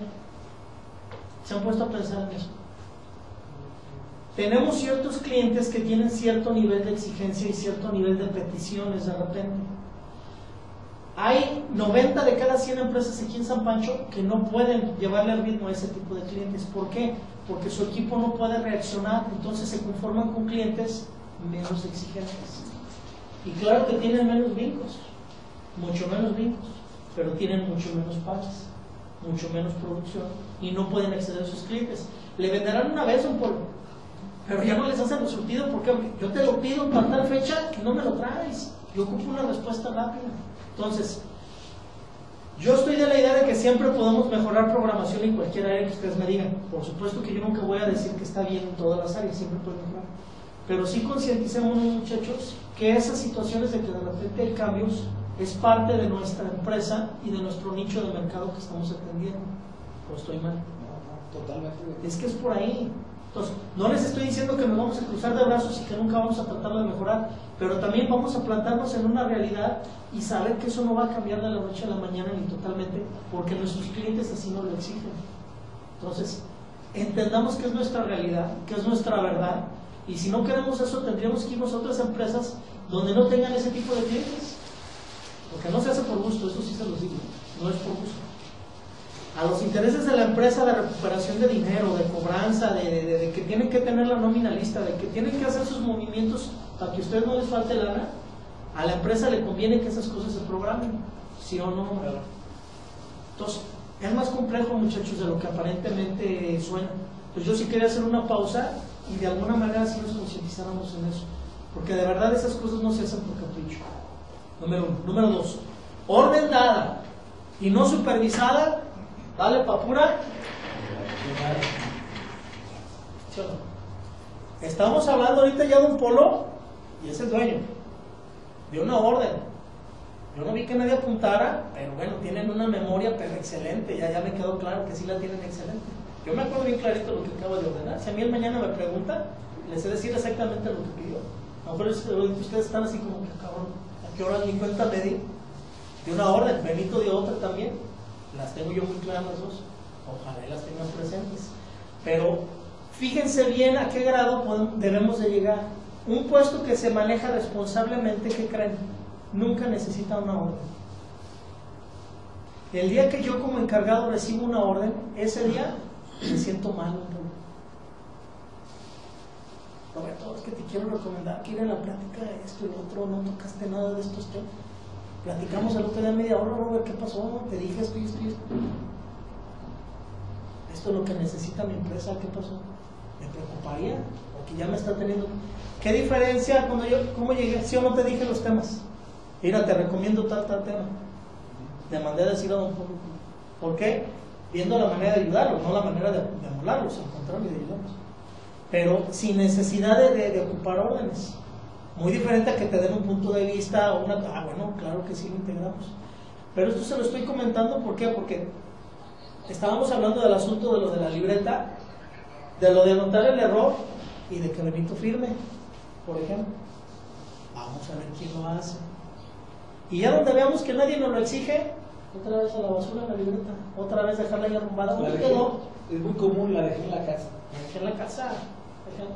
¿Se han puesto a pensar en eso? Tenemos ciertos clientes que tienen cierto nivel de exigencia y cierto nivel de peticiones de repente. Hay 90 de cada 100 empresas aquí en San Pancho que no pueden llevarle al ritmo a ese tipo de clientes. ¿Por qué? Porque su equipo no puede reaccionar, entonces se conforman con clientes menos exigentes. Y claro que tienen menos brincos, mucho menos brincos, pero tienen mucho menos pares, mucho menos producción y no pueden acceder a sus clientes. Le venderán una vez un polvo, pero ya no les hacen el surtido porque yo te lo pido para tal fecha y no me lo traes. Yo ocupo una respuesta rápida. Entonces, yo estoy de la idea de que siempre podemos mejorar programación en cualquier área que ustedes me digan. Por supuesto que yo nunca voy a decir que está bien en todas las áreas, siempre puede mejorar. Pero sí concienticemos, muchachos, que esas situaciones de que de repente hay cambios es parte de nuestra empresa y de nuestro nicho de mercado que estamos atendiendo. ¿O estoy mal? Totalmente. Es que es por ahí. Entonces, no les estoy diciendo que nos vamos a cruzar de brazos y que nunca vamos a tratar de mejorar, pero también vamos a plantarnos en una realidad y saber que eso no va a cambiar de la noche a la mañana ni totalmente, porque nuestros clientes así no lo exigen. Entonces, entendamos que es nuestra realidad, que es nuestra verdad, y si no queremos eso, tendríamos que irnos a otras empresas donde no tengan ese tipo de clientes. Porque no se hace por gusto, eso sí se los digo, no es por gusto a los intereses de la empresa de recuperación de dinero, de cobranza, de, que tienen que tener la nómina lista, de que tienen que hacer sus movimientos para que a ustedes no les falte lana, a la empresa le conviene que esas cosas se programen, ¿sí o no? Entonces, es más complejo, muchachos, de lo que aparentemente suena. Pues yo sí quería hacer una pausa y de alguna manera sí nos concientizáramos en eso, porque de verdad esas cosas no se hacen por capricho. Número uno. Número dos, orden dada y no supervisada, dale pa' pura Llegar. ¿Sí o no? Estamos hablando ahorita ya de un polo y es el dueño de una orden. Yo no vi que nadie apuntara, pero bueno, tienen una memoria pero excelente, ya, ya me quedó claro que sí la tienen excelente. Yo me acuerdo bien clarito lo que acabo de ordenar. Si a mí el mañana me pregunta, les sé decir exactamente lo que pidió. A lo mejor es- ustedes están así como que cabrón, ¿a qué hora ni cuenta me di? De una orden, Benito de otra también. Las tengo yo muy claras las dos. Ojalá y las tengan presentes. Pero fíjense bien a qué grado debemos de llegar. Un puesto que se maneja responsablemente, ¿qué creen? Nunca necesita una orden. El día que yo como encargado recibo una orden, ese día me siento mal. Roberto, es que te quiero recomendar que ir la plática de esto y lo otro, no tocaste nada de estos temas. Platicamos el otro día media hora, Robert, ¿qué pasó? Te dije esto y esto y esto. Esto es lo que necesita mi empresa, ¿qué pasó? Me preocuparía, porque ya me está teniendo... ¿Qué diferencia cuando yo, cómo llegué? ¿Sí o no te dije los temas? Mira, te recomiendo tal, tal tema. Le mandé a decir a don Pablo. ¿Por qué? Viendo la manera de ayudarlos, no la manera de, de anularlos, al contrario, de ayudarlos. Pero sin necesidad de- de ocupar órdenes. Muy diferente a que te den un punto de vista o una... Ah, bueno, claro que sí lo integramos. Pero esto se lo estoy comentando, ¿por qué? Porque estábamos hablando del asunto de lo de la libreta, de lo de anotar el error y de que Benito firme, por ejemplo. Vamos a ver quién lo hace. Y ya donde veamos que nadie nos lo exige, otra vez a la basura la libreta, otra vez dejarla ahí arrumbada. La ¿Dónde dejé- es muy común, la dejé en la casa. La dejé en la casa.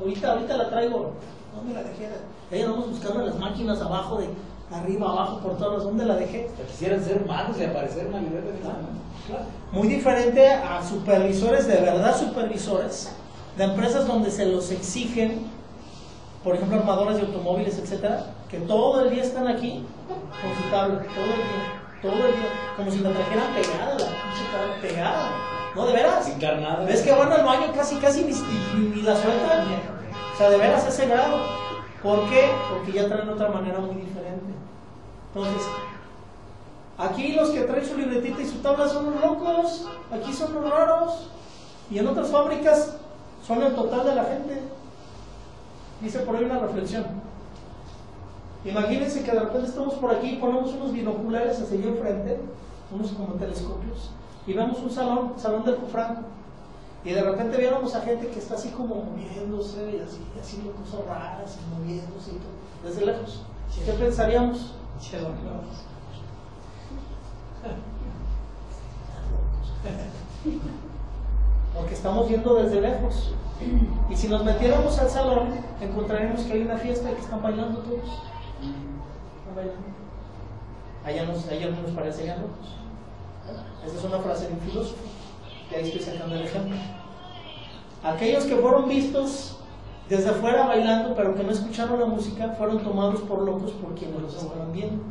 Ahorita, ahorita la traigo. ¿Dónde la dejé? Ahí andamos buscando las máquinas abajo, de arriba, abajo, por todos lados. ¿Dónde la dejé? Quisieran ser malos y aparecer libreta de esa Claro. Muy diferente a supervisores, de verdad supervisores, de empresas donde se los exigen, por ejemplo, armadoras de automóviles, etcétera, que todo el día están aquí con su tablet, todo el día, todo el día, como si la trajeran pegada, la pegada. No, de veras. Encarnada. ¿Ves que van al baño casi, casi ni, ni- ni la sueltan? O sea, de veras ese grado. ¿Por qué? Porque ya traen otra manera muy diferente. Entonces, aquí los que traen su libretita y su tabla son los locos, aquí son los raros, y en otras fábricas son el total de la gente. Dice por ahí una reflexión. Imagínense que de repente estamos por aquí y ponemos unos binoculares hacia allá enfrente, unos como telescopios, y vemos un salón, salón del Cufranco, y de repente viéramos a gente que está así como moviéndose y así, haciendo cosas raras y moviéndose y todo, desde lejos. ¿Qué pensaríamos? Carlos. Porque estamos viendo desde lejos. Y si nos metiéramos al salón, encontraríamos que hay una fiesta y que están bailando todos. Están bailando. Allá nos, allá no nos parecerían locos. Esa es una frase de un filósofo. Y ahí estoy sacando el ejemplo. Aquellos que fueron vistos desde afuera bailando, pero que no escucharon la música, fueron tomados por locos por quienes los estaban viendo.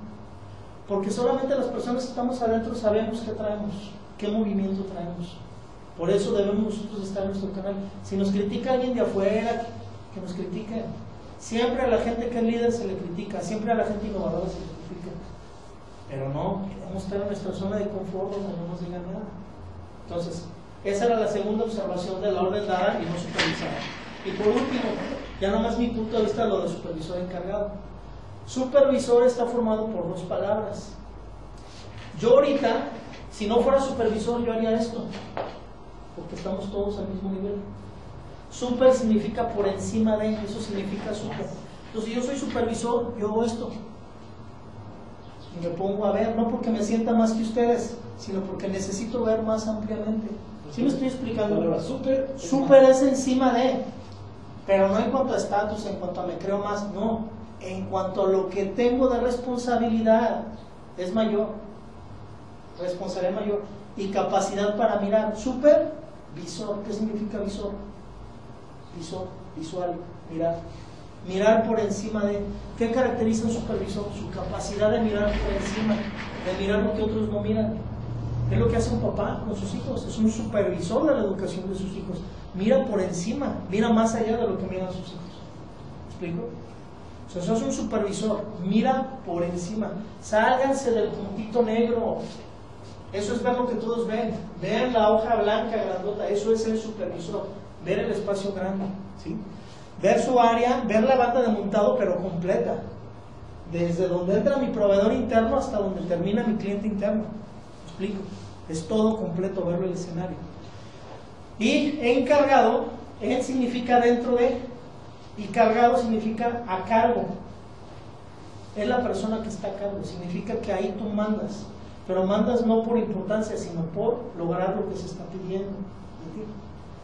Porque solamente las personas que estamos adentro sabemos qué traemos, qué movimiento traemos. Por eso debemos nosotros estar en nuestro canal. Si nos critica alguien de afuera, que nos critique. Siempre a la gente que es líder se le critica, siempre a la gente innovadora se le critica. Pero no, queremos estar en nuestra zona de confort donde no nos digan nada. Entonces, esa era la segunda observación de la orden dada y no supervisada. Y por último, ya nomás mi punto de vista lo de supervisor encargado. Supervisor está formado por dos palabras. Yo ahorita, si no fuera supervisor, yo haría esto, porque estamos todos al mismo nivel. Super significa por encima de, eso significa super. Entonces, si yo soy supervisor, yo hago esto. Y me pongo a ver, no porque me sienta más que ustedes, sino porque necesito ver más ampliamente. ¿Sí me estoy explicando? Super. Super es encima de, pero no en cuanto a estatus, en cuanto a me creo más, no. En cuanto a lo que tengo de responsabilidad, es mayor. Responsabilidad mayor. Y capacidad para mirar. Supervisor, ¿qué significa visor? Visor, visual, mirar. Mirar por encima de. ¿Qué caracteriza un supervisor? Su capacidad de mirar por encima, de mirar lo que otros no miran. Es lo que hace un papá con sus hijos, es un supervisor de la educación de sus hijos. Mira por encima, mira más allá de lo que miran sus hijos. ¿Me explico? O sea, sos un supervisor, mira por encima. Sálganse del puntito negro. Eso es ver lo que todos ven. Vean la hoja blanca grandota, eso es el supervisor. Ver el espacio grande, ¿sí? Ver su área, ver la banda de montado, pero completa. Desde donde entra mi proveedor interno hasta donde termina mi cliente interno. ¿Me explico? Es todo completo verlo el escenario. Y encargado, en significa dentro de, y cargado significa a cargo. Es la persona que está a cargo, significa que ahí tú mandas, pero mandas no por importancia, sino por lograr lo que se está pidiendo de ti.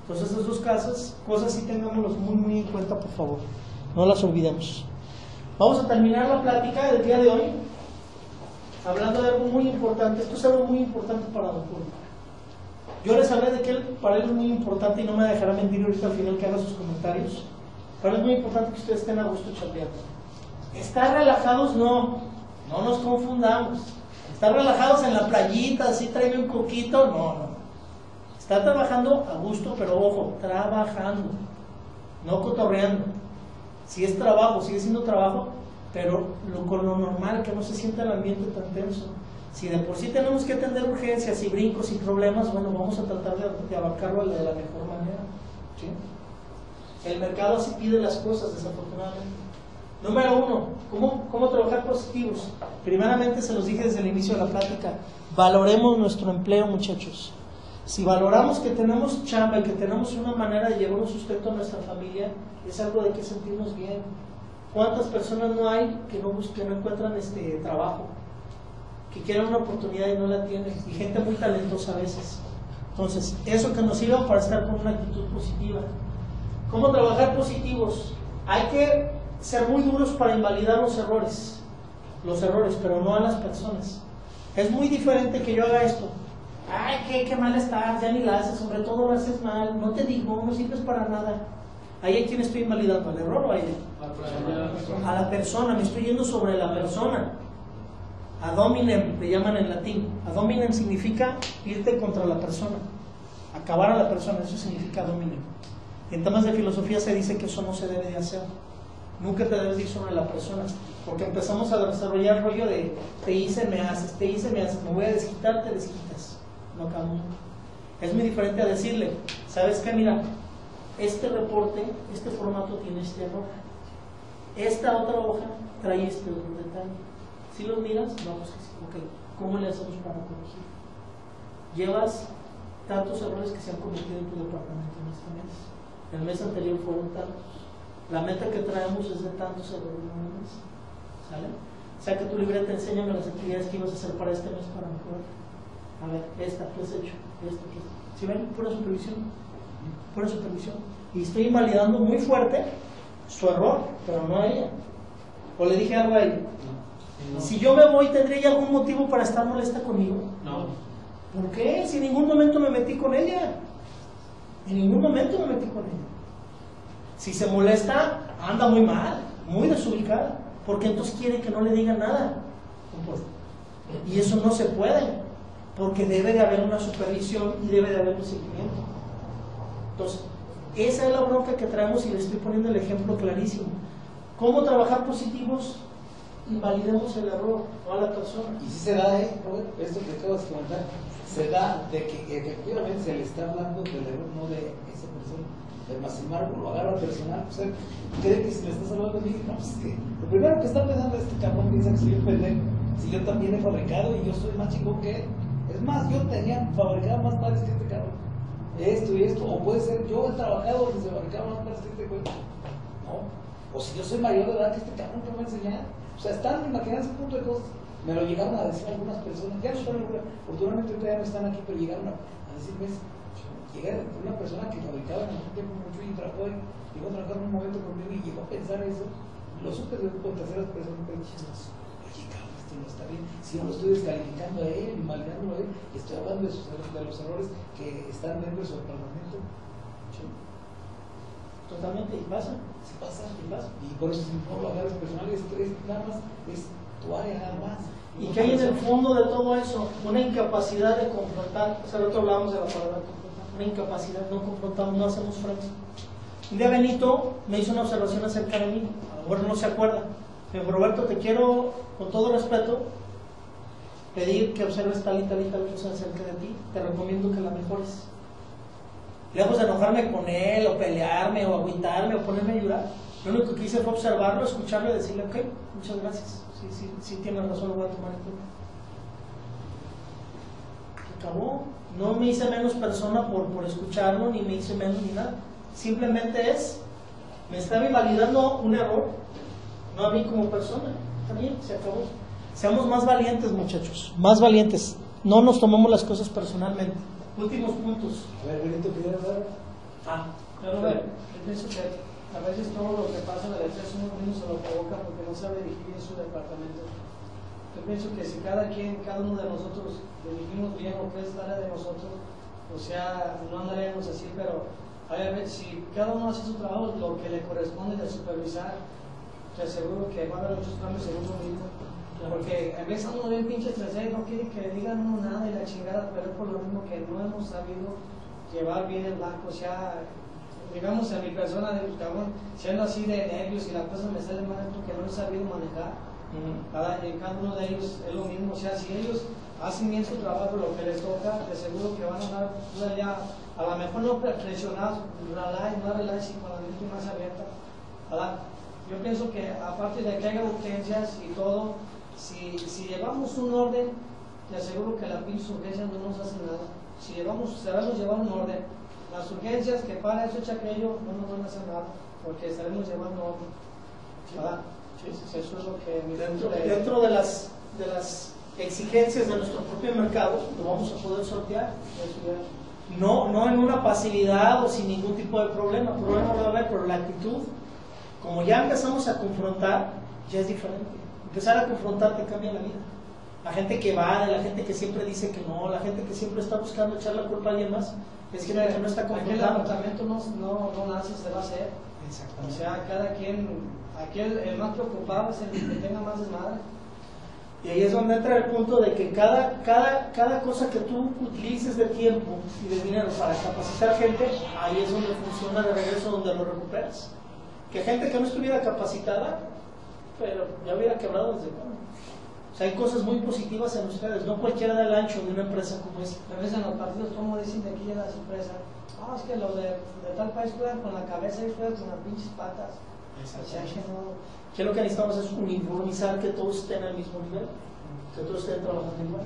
Entonces, esas dos cosas, cosas sí tengámoslas muy, muy en cuenta, por favor. No las olvidemos. Vamos a terminar la plática del día de hoy hablando de algo muy importante. Esto es algo muy importante para Don. Yo les hablé de que él, para él es muy importante y no me dejará mentir ahorita al final que haga sus comentarios. Para él es muy importante que ustedes estén a gusto chambeando. Estar relajados no, no nos confundamos. Estar relajados en la playita, así trae un coquito, no, no. Estar trabajando a gusto, pero ojo, trabajando, no cotorreando. Si es trabajo, sigue siendo trabajo, pero con lo normal, que no se sienta el ambiente tan tenso. Si de por sí tenemos que atender urgencias y brincos y problemas, bueno, vamos a tratar de, abarcarlo de la mejor manera. El mercado así pide las cosas, desafortunadamente. Número uno, ¿cómo, ¿cómo trabajar positivos? Primeramente, se los dije desde el inicio de la plática, valoremos nuestro empleo, muchachos. Si valoramos que tenemos chamba y que tenemos una manera de llevar un sustento a nuestra familia, es algo de que sentirnos bien. ¿Cuántas personas no hay que no, que no encuentran este trabajo? Que quieren una oportunidad y no la tienen. Y gente muy talentosa a veces. Entonces, eso que nos sirva para estar con una actitud positiva. ¿Cómo trabajar positivos? Hay que ser muy duros para invalidar los errores. Los errores, pero no a las personas. Es muy diferente que yo haga esto. Ay, qué, qué mal estás, ya ni la haces, sobre todo lo haces mal, no te digo, no sirves para nada. Ahí a quién estoy invalidando, al error o a ella. A la persona, me estoy yendo sobre la persona. A dominem, le llaman en latín. A dominem significa irte contra la persona, acabar a la persona, eso significa dominem. En temas de filosofía se dice que eso no se debe de hacer. Nunca te debes ir sobre la persona, porque empezamos a desarrollar el rollo de te hice, me haces, te hice, me haces, me voy a desquitar, te desquitas. No acabamos. Es muy diferente a decirle, ¿sabes qué? Mira, este reporte, este formato tiene este error. Esta otra hoja trae este otro detalle. Si los miras, vamos a decir, ok, ¿cómo le hacemos para corregir? Llevas tantos errores que se han cometido en tu departamento en este mes. El mes anterior fueron tantos. La meta que traemos es de tantos errores en un mes. ¿Sale? Saca tu libreta, enséñame las actividades que ibas a hacer para este mes para mejorar. A ver, esta, ¿qué has hecho? Esta, ¿qué has hecho? ¿Sí ven? Pura supervisión. Pura supervisión. Y estoy invalidando muy fuerte su error, pero no a ella. O le dije algo a ella. No. Si yo me voy, ¿tendría ella algún motivo para estar molesta conmigo? No. ¿Por qué? Si en ningún momento me metí con ella. En ningún momento me metí con ella. Si se molesta, anda muy mal, muy desubicada. Porque entonces quiere que no le diga nada. Y eso no se puede. Porque debe de haber una supervisión y debe de haber un seguimiento. Entonces, esa es la bronca que traemos y le estoy poniendo el ejemplo clarísimo. ¿Cómo trabajar positivos? Invalidemos el error, no a la persona. Y si se da, ¿eh? Esto que acabas de comentar, se da de que efectivamente se le está hablando del error, no de esa persona. Pero más embargo, lo agarra personal, pues él cree que si le estás hablando de mí, no, pues que lo primero que está pensando es este cabrón piensa que soy un pendejo. Si yo también he fabricado y yo soy más chingón que él. Es más, yo tenía fabricado más pares que este cabrón. Esto y esto, o puede ser yo he trabajado donde se fabricaban más que este güey. No. O si yo soy mayor de edad que este cabrón que me enseñar. O sea, están imaginando ese punto de cosas. Me lo llegaron a decir algunas personas, ya no están, afortunadamente ya no están aquí, pero llegaron a, decirme, llega una persona que fabricaba en algún tiempo mucho y trabajó y llegó a trabajar un momento conmigo y llegó a pensar eso. Lo supe de con terceras personas, pero oye, esto no está bien. Si no lo estoy descalificando a él, invalidándolo a él, estoy hablando de, sus, de los errores que están dentro de su departamento. Totalmente, y pasa. Sí pasa, y pasa. Y por eso si no lo agarras personal, es, es nada más, es tu área nada más. ¿Y qué hay en el fondo de todo eso? Una incapacidad de confrontar. O sea, el otro hablábamos de la palabra confrontar. Una incapacidad, no confrontamos, no hacemos frente. Un día Benito me hizo una observación acerca de mí. A lo mejor no se acuerda. Roberto, te quiero, con todo respeto, pedir que observes tal y tal y tal cosa acerca de ti, te recomiendo que la mejores. Lejos de enojarme con él, o pelearme, o agüitarme, o ponerme a llorar, lo único que hice fue observarlo, escucharlo y decirle, ok, muchas gracias, sí, sí, sí tienes razón, lo voy a tomar en cuenta. Acabó. No me hice menos persona por, por escucharlo, ni me hice menos ni nada. Simplemente es, me estaba invalidando un error, no a mí como persona. También se acabó. Seamos más valientes, muchachos, más valientes. No nos tomamos las cosas personalmente. Últimos puntos. A ver, Benito, ¿quieres hablar? Ah, Pero a ver, yo pienso que a veces todo lo que pasa en el exceso uno mismo se lo provoca porque no sabe dirigir bien su departamento. Yo pienso que si cada quien, cada uno de nosotros dirigimos bien lo que es la área de nosotros, o sea, no andaríamos así, pero a ver, si cada uno hace su trabajo, lo que le corresponde de supervisar, te aseguro que va a haber muchos cambios en uno mismo. Porque a veces uno bien pinche estresado y no quiere que le digan uno nada y la chingada, pero es por lo mismo que no hemos sabido llevar bien el banco. O sea, digamos en mi persona, de cabrón, siendo así de nervios y la cosa me sale mal es porque no he sabido manejar. Cada, en cada uno de ellos es lo mismo. O sea, si ellos hacen bien su trabajo, lo que les toca, de seguro que van a dar ya, a lo mejor no presionados, relay, no relay, sino con la mente más abierta. ¿verdad? Yo pienso que aparte de que haya urgencias y todo, si, si llevamos un orden, te aseguro que la pinche urgencia no nos hace nada. Si llevamos, sabemos llevar un orden, las urgencias que para eso echa aquello no nos van a hacer nada, porque estaremos llevando orden. ¿verdad? Eso es lo que dentro, de- dentro de las de las exigencias de nuestro propio mercado lo vamos a poder sortear no no en una facilidad o sin ningún tipo de problema problema va a haber pero la actitud como ya empezamos a confrontar ya es diferente empezar a confrontar te cambia la vida la gente que va la gente que siempre dice que no la gente que siempre está buscando echar la culpa a alguien más es que no está Aquí el confrontando departamento no, no, no nace, se va a hacer. O sea, cada quien, aquí el, el más preocupado es el que tenga más desmadre. Y ahí es donde entra el punto de que cada, cada, cada cosa que tú utilices de tiempo y de dinero para capacitar gente, ahí es donde funciona de regreso, donde lo recuperas. Que gente que no estuviera capacitada, pero ya hubiera quebrado desde cuándo. O sea, hay cosas muy positivas en ustedes, no cualquiera da el ancho de una empresa como esta. A veces en los partidos, como dicen de aquí en las empresas, no, es que los de, de tal país juegan con la cabeza y juegan con las pinches patas. O sea, que no. Lo que necesitamos es uniformizar que todos estén al mismo nivel, que todos estén trabajando igual.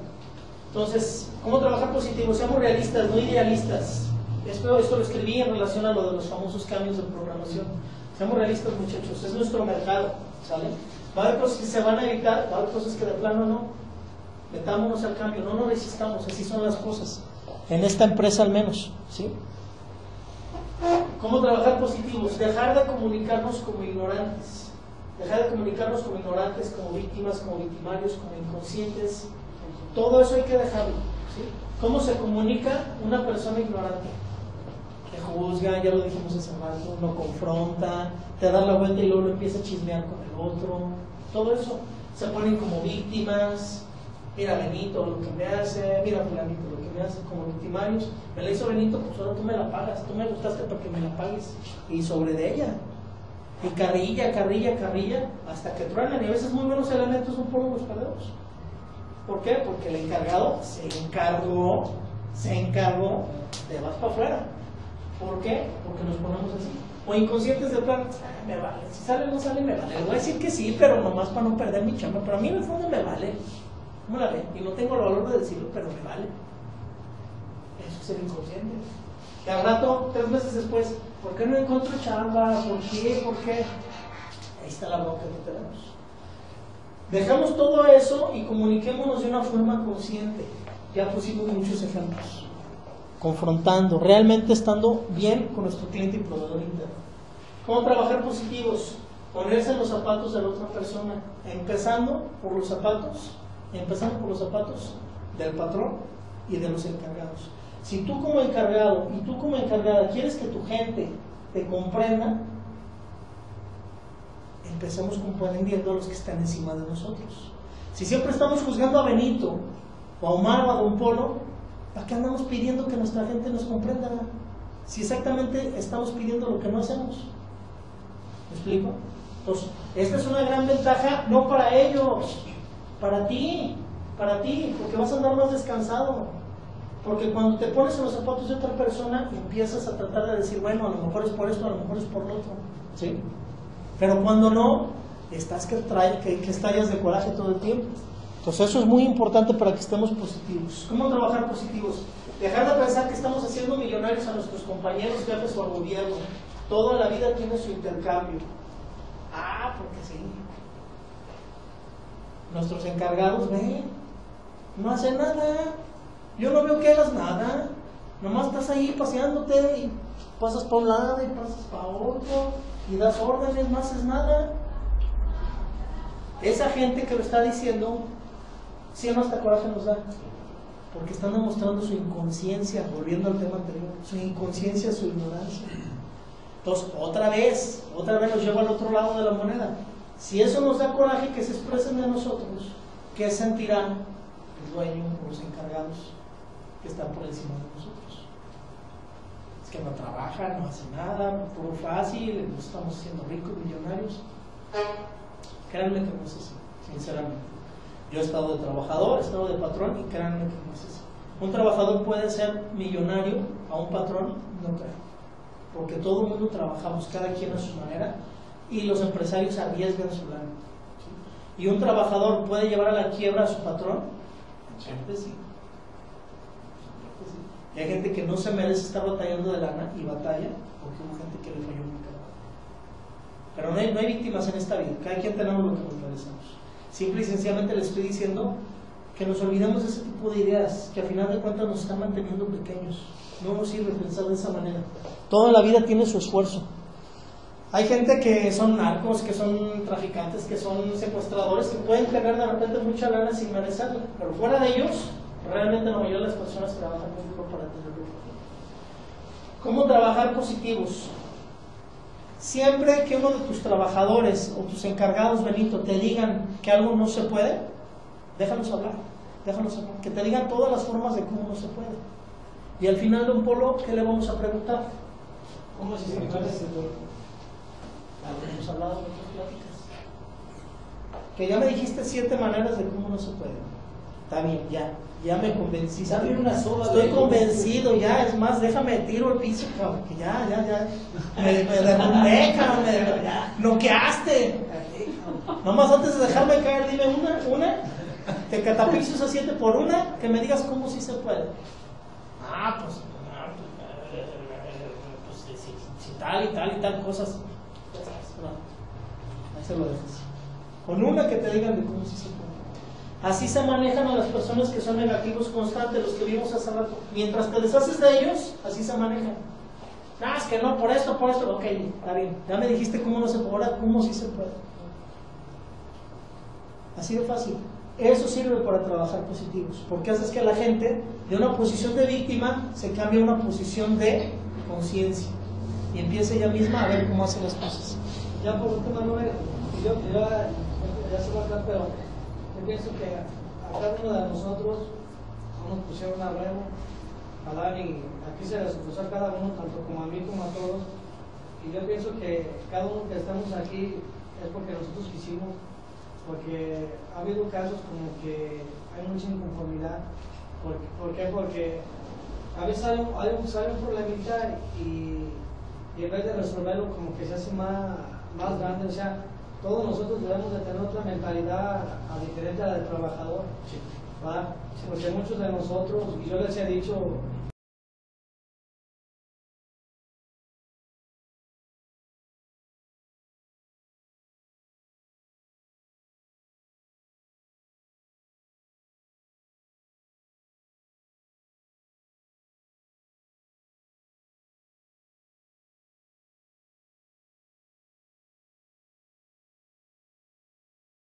Entonces, ¿cómo trabajar positivo? Seamos realistas, no idealistas. Esto, esto lo escribí en relación a lo de los famosos cambios de programación. Seamos realistas, muchachos, es nuestro mercado, ¿sale? Va a haber cosas que se van a evitar, va a haber cosas que de plano no. Metámonos al cambio, no nos resistamos, así son las cosas. En esta empresa al menos, ¿sí? ¿Cómo trabajar positivos? Dejar de comunicarnos como ignorantes. Dejar de comunicarnos como ignorantes, como víctimas, como victimarios, como inconscientes. Todo eso hay que dejarlo. ¿sí? ¿Cómo se comunica una persona ignorante? Juzga, ya lo dijimos hace rato, no confronta, te da la vuelta y luego lo empieza a chismear con el otro. Todo eso. Se ponen como víctimas. Mira Benito lo que me hace, mira Fulanito lo que me hace como victimarios. Me la hizo Benito, pues ahora tú me la pagas. Tú me gustaste para que me la pagues. Y sobre de ella. Y carrilla, carrilla, carrilla, hasta que truenan. Y a veces muy buenos elementos son por los perdedores. ¿Por qué? Porque el encargado se encargó, se encargó de vas para afuera. ¿Por qué? Porque nos ponemos así. O inconscientes de plan, "Ah, me vale. Si sale o no sale, me vale. Le voy a decir que sí, pero nomás para no perder mi chamba. Pero a mí en el fondo me vale. ¿Cómo la ven? Y no tengo el valor de decirlo, pero me vale. Eso es el inconsciente. Y al rato, tres meses después, ¿por qué no encuentro chamba? ¿Por qué? ¿Por qué? Ahí está la bronca que tenemos. Dejamos todo eso y comuniquémonos de una forma consciente. Ya pusimos muchos ejemplos. Confrontando, realmente estando bien con nuestro cliente y proveedor interno. ¿Cómo trabajar positivos? Ponerse en los zapatos de la otra persona. Empezando por los zapatos, empezando por los zapatos del patrón y de los encargados. Si tú como encargado y tú como encargada quieres que tu gente te comprenda, empecemos comprendiendo a los que están encima de nosotros. Si siempre estamos juzgando a Benito, o a Omar o a Don Polo, ¿para qué andamos pidiendo que nuestra gente nos comprenda? Si exactamente estamos pidiendo lo que no hacemos. ¿Me explico? Entonces, esta es una gran ventaja, no para ellos, para ti. para ti, porque vas a andar más descansado. Porque cuando te pones en los zapatos de otra persona, empiezas a tratar de decir, bueno, a lo mejor es por esto, a lo mejor es por lo otro. ¿Sí? Pero cuando no, estás que, trae, que, que estallas de coraje todo el tiempo. Entonces eso es muy importante para que estemos positivos. ¿Cómo trabajar positivos? Dejar de pensar que estamos haciendo millonarios a nuestros compañeros, jefes o al gobierno. Toda la vida tiene su intercambio. Ah, porque sí. Nuestros encargados ven, no hacen nada. Yo no veo que hagas nada. Nomás estás ahí paseándote y pasas para un lado y pasas para otro y das órdenes, no haces nada. Esa gente que lo está diciendo, si no hasta coraje nos da. Porque están demostrando su inconsciencia, volviendo al tema anterior, su inconsciencia, su ignorancia. Entonces, otra vez, otra vez nos lleva al otro lado de la moneda. Si eso nos da coraje que se expresen de nosotros, ¿qué sentirán el dueño o los encargados que están por encima de nosotros? Es que no trabajan, no hacen nada, puro fácil, nos estamos haciendo ricos, millonarios. Créanme que no es así, sinceramente. Yo he estado de trabajador, he estado de patrón y créanme que no es así. Un trabajador puede ser millonario a un patrón, no creo. Porque todo el mundo trabajamos, cada quien a su manera, y los empresarios arriesgan su lana. ¿sí? ¿Y un trabajador puede llevar a la quiebra a su patrón? Siempre sí. Y hay gente que no se merece estar batallando de lana y batalla porque hubo gente que le falló muy cabrón. Pero no hay, no hay víctimas en esta vida, cada quien tenemos lo que nos merecemos. Simple y sencillamente le estoy diciendo que nos olvidemos de ese tipo de ideas que a final de cuentas nos están manteniendo pequeños. No nos sirve pensar de esa manera. Toda la vida tiene su esfuerzo. Hay gente que son narcos, que son traficantes, que son secuestradores, que pueden tener de repente mucha lana sin merecerla. Pero fuera de ellos, realmente la mayoría de las personas trabajan muy duro para tenerlo. ¿Cómo trabajar positivos? Siempre que uno de tus trabajadores o tus encargados, Benito, te digan que algo no se puede, déjalos hablar, déjalos hablar. Que te digan todas las formas de cómo no se puede. Y al final de un polo, ¿qué le vamos a preguntar? ¿Cómo se puede? Hemos hablado en otras pláticas. Que ya me dijiste siete maneras de cómo no se puede. Está bien, ya. Ya me. Dame una sola Estoy convencido, ya. Es más, déjame tiro el piso, cabrón. Que ya, ya, ya. Me, me derrumbé, cabrón. Me ya, noqueaste. Nomás antes de dejarme caer, dime una, una. Te catapixo a siete por una. Que me digas cómo sí se puede. Ah, pues. ah, pues, pues, si, si- si tal y tal y tal cosas. Ya sabes, no. Ahí se lo dejas. Con una que te digan de cómo sí se puede. Así se manejan a las personas que son negativos constantes, los que vimos hace rato. Mientras te deshaces de ellos, así se manejan. Ah, es que no, por esto, por esto. Ok, está bien. Ya me dijiste cómo no se puede, ahora cómo sí se puede. Así de fácil. Eso sirve para trabajar positivos, porque haces que la gente de una posición de víctima se cambie a una posición de conciencia y empiece ella misma a ver cómo hace las cosas. Ya por último, Manuel, yo, yo ya, se va acá, pero yo pienso que a cada uno de nosotros no nos pusieron a remo, a dar y aquí se les puso a cada uno, tanto como a mí como a todos. Y yo pienso que cada uno que estamos aquí es porque nosotros quisimos, porque ha habido casos como que hay mucha inconformidad. ¿Por, por qué? Porque a veces hay un, hay un, sale un problemita y, y en vez de resolverlo como que se hace más, más grande, o sea, todos nosotros debemos de tener otra mentalidad a diferente a la del trabajador. Porque muchos de nosotros, y yo les he dicho,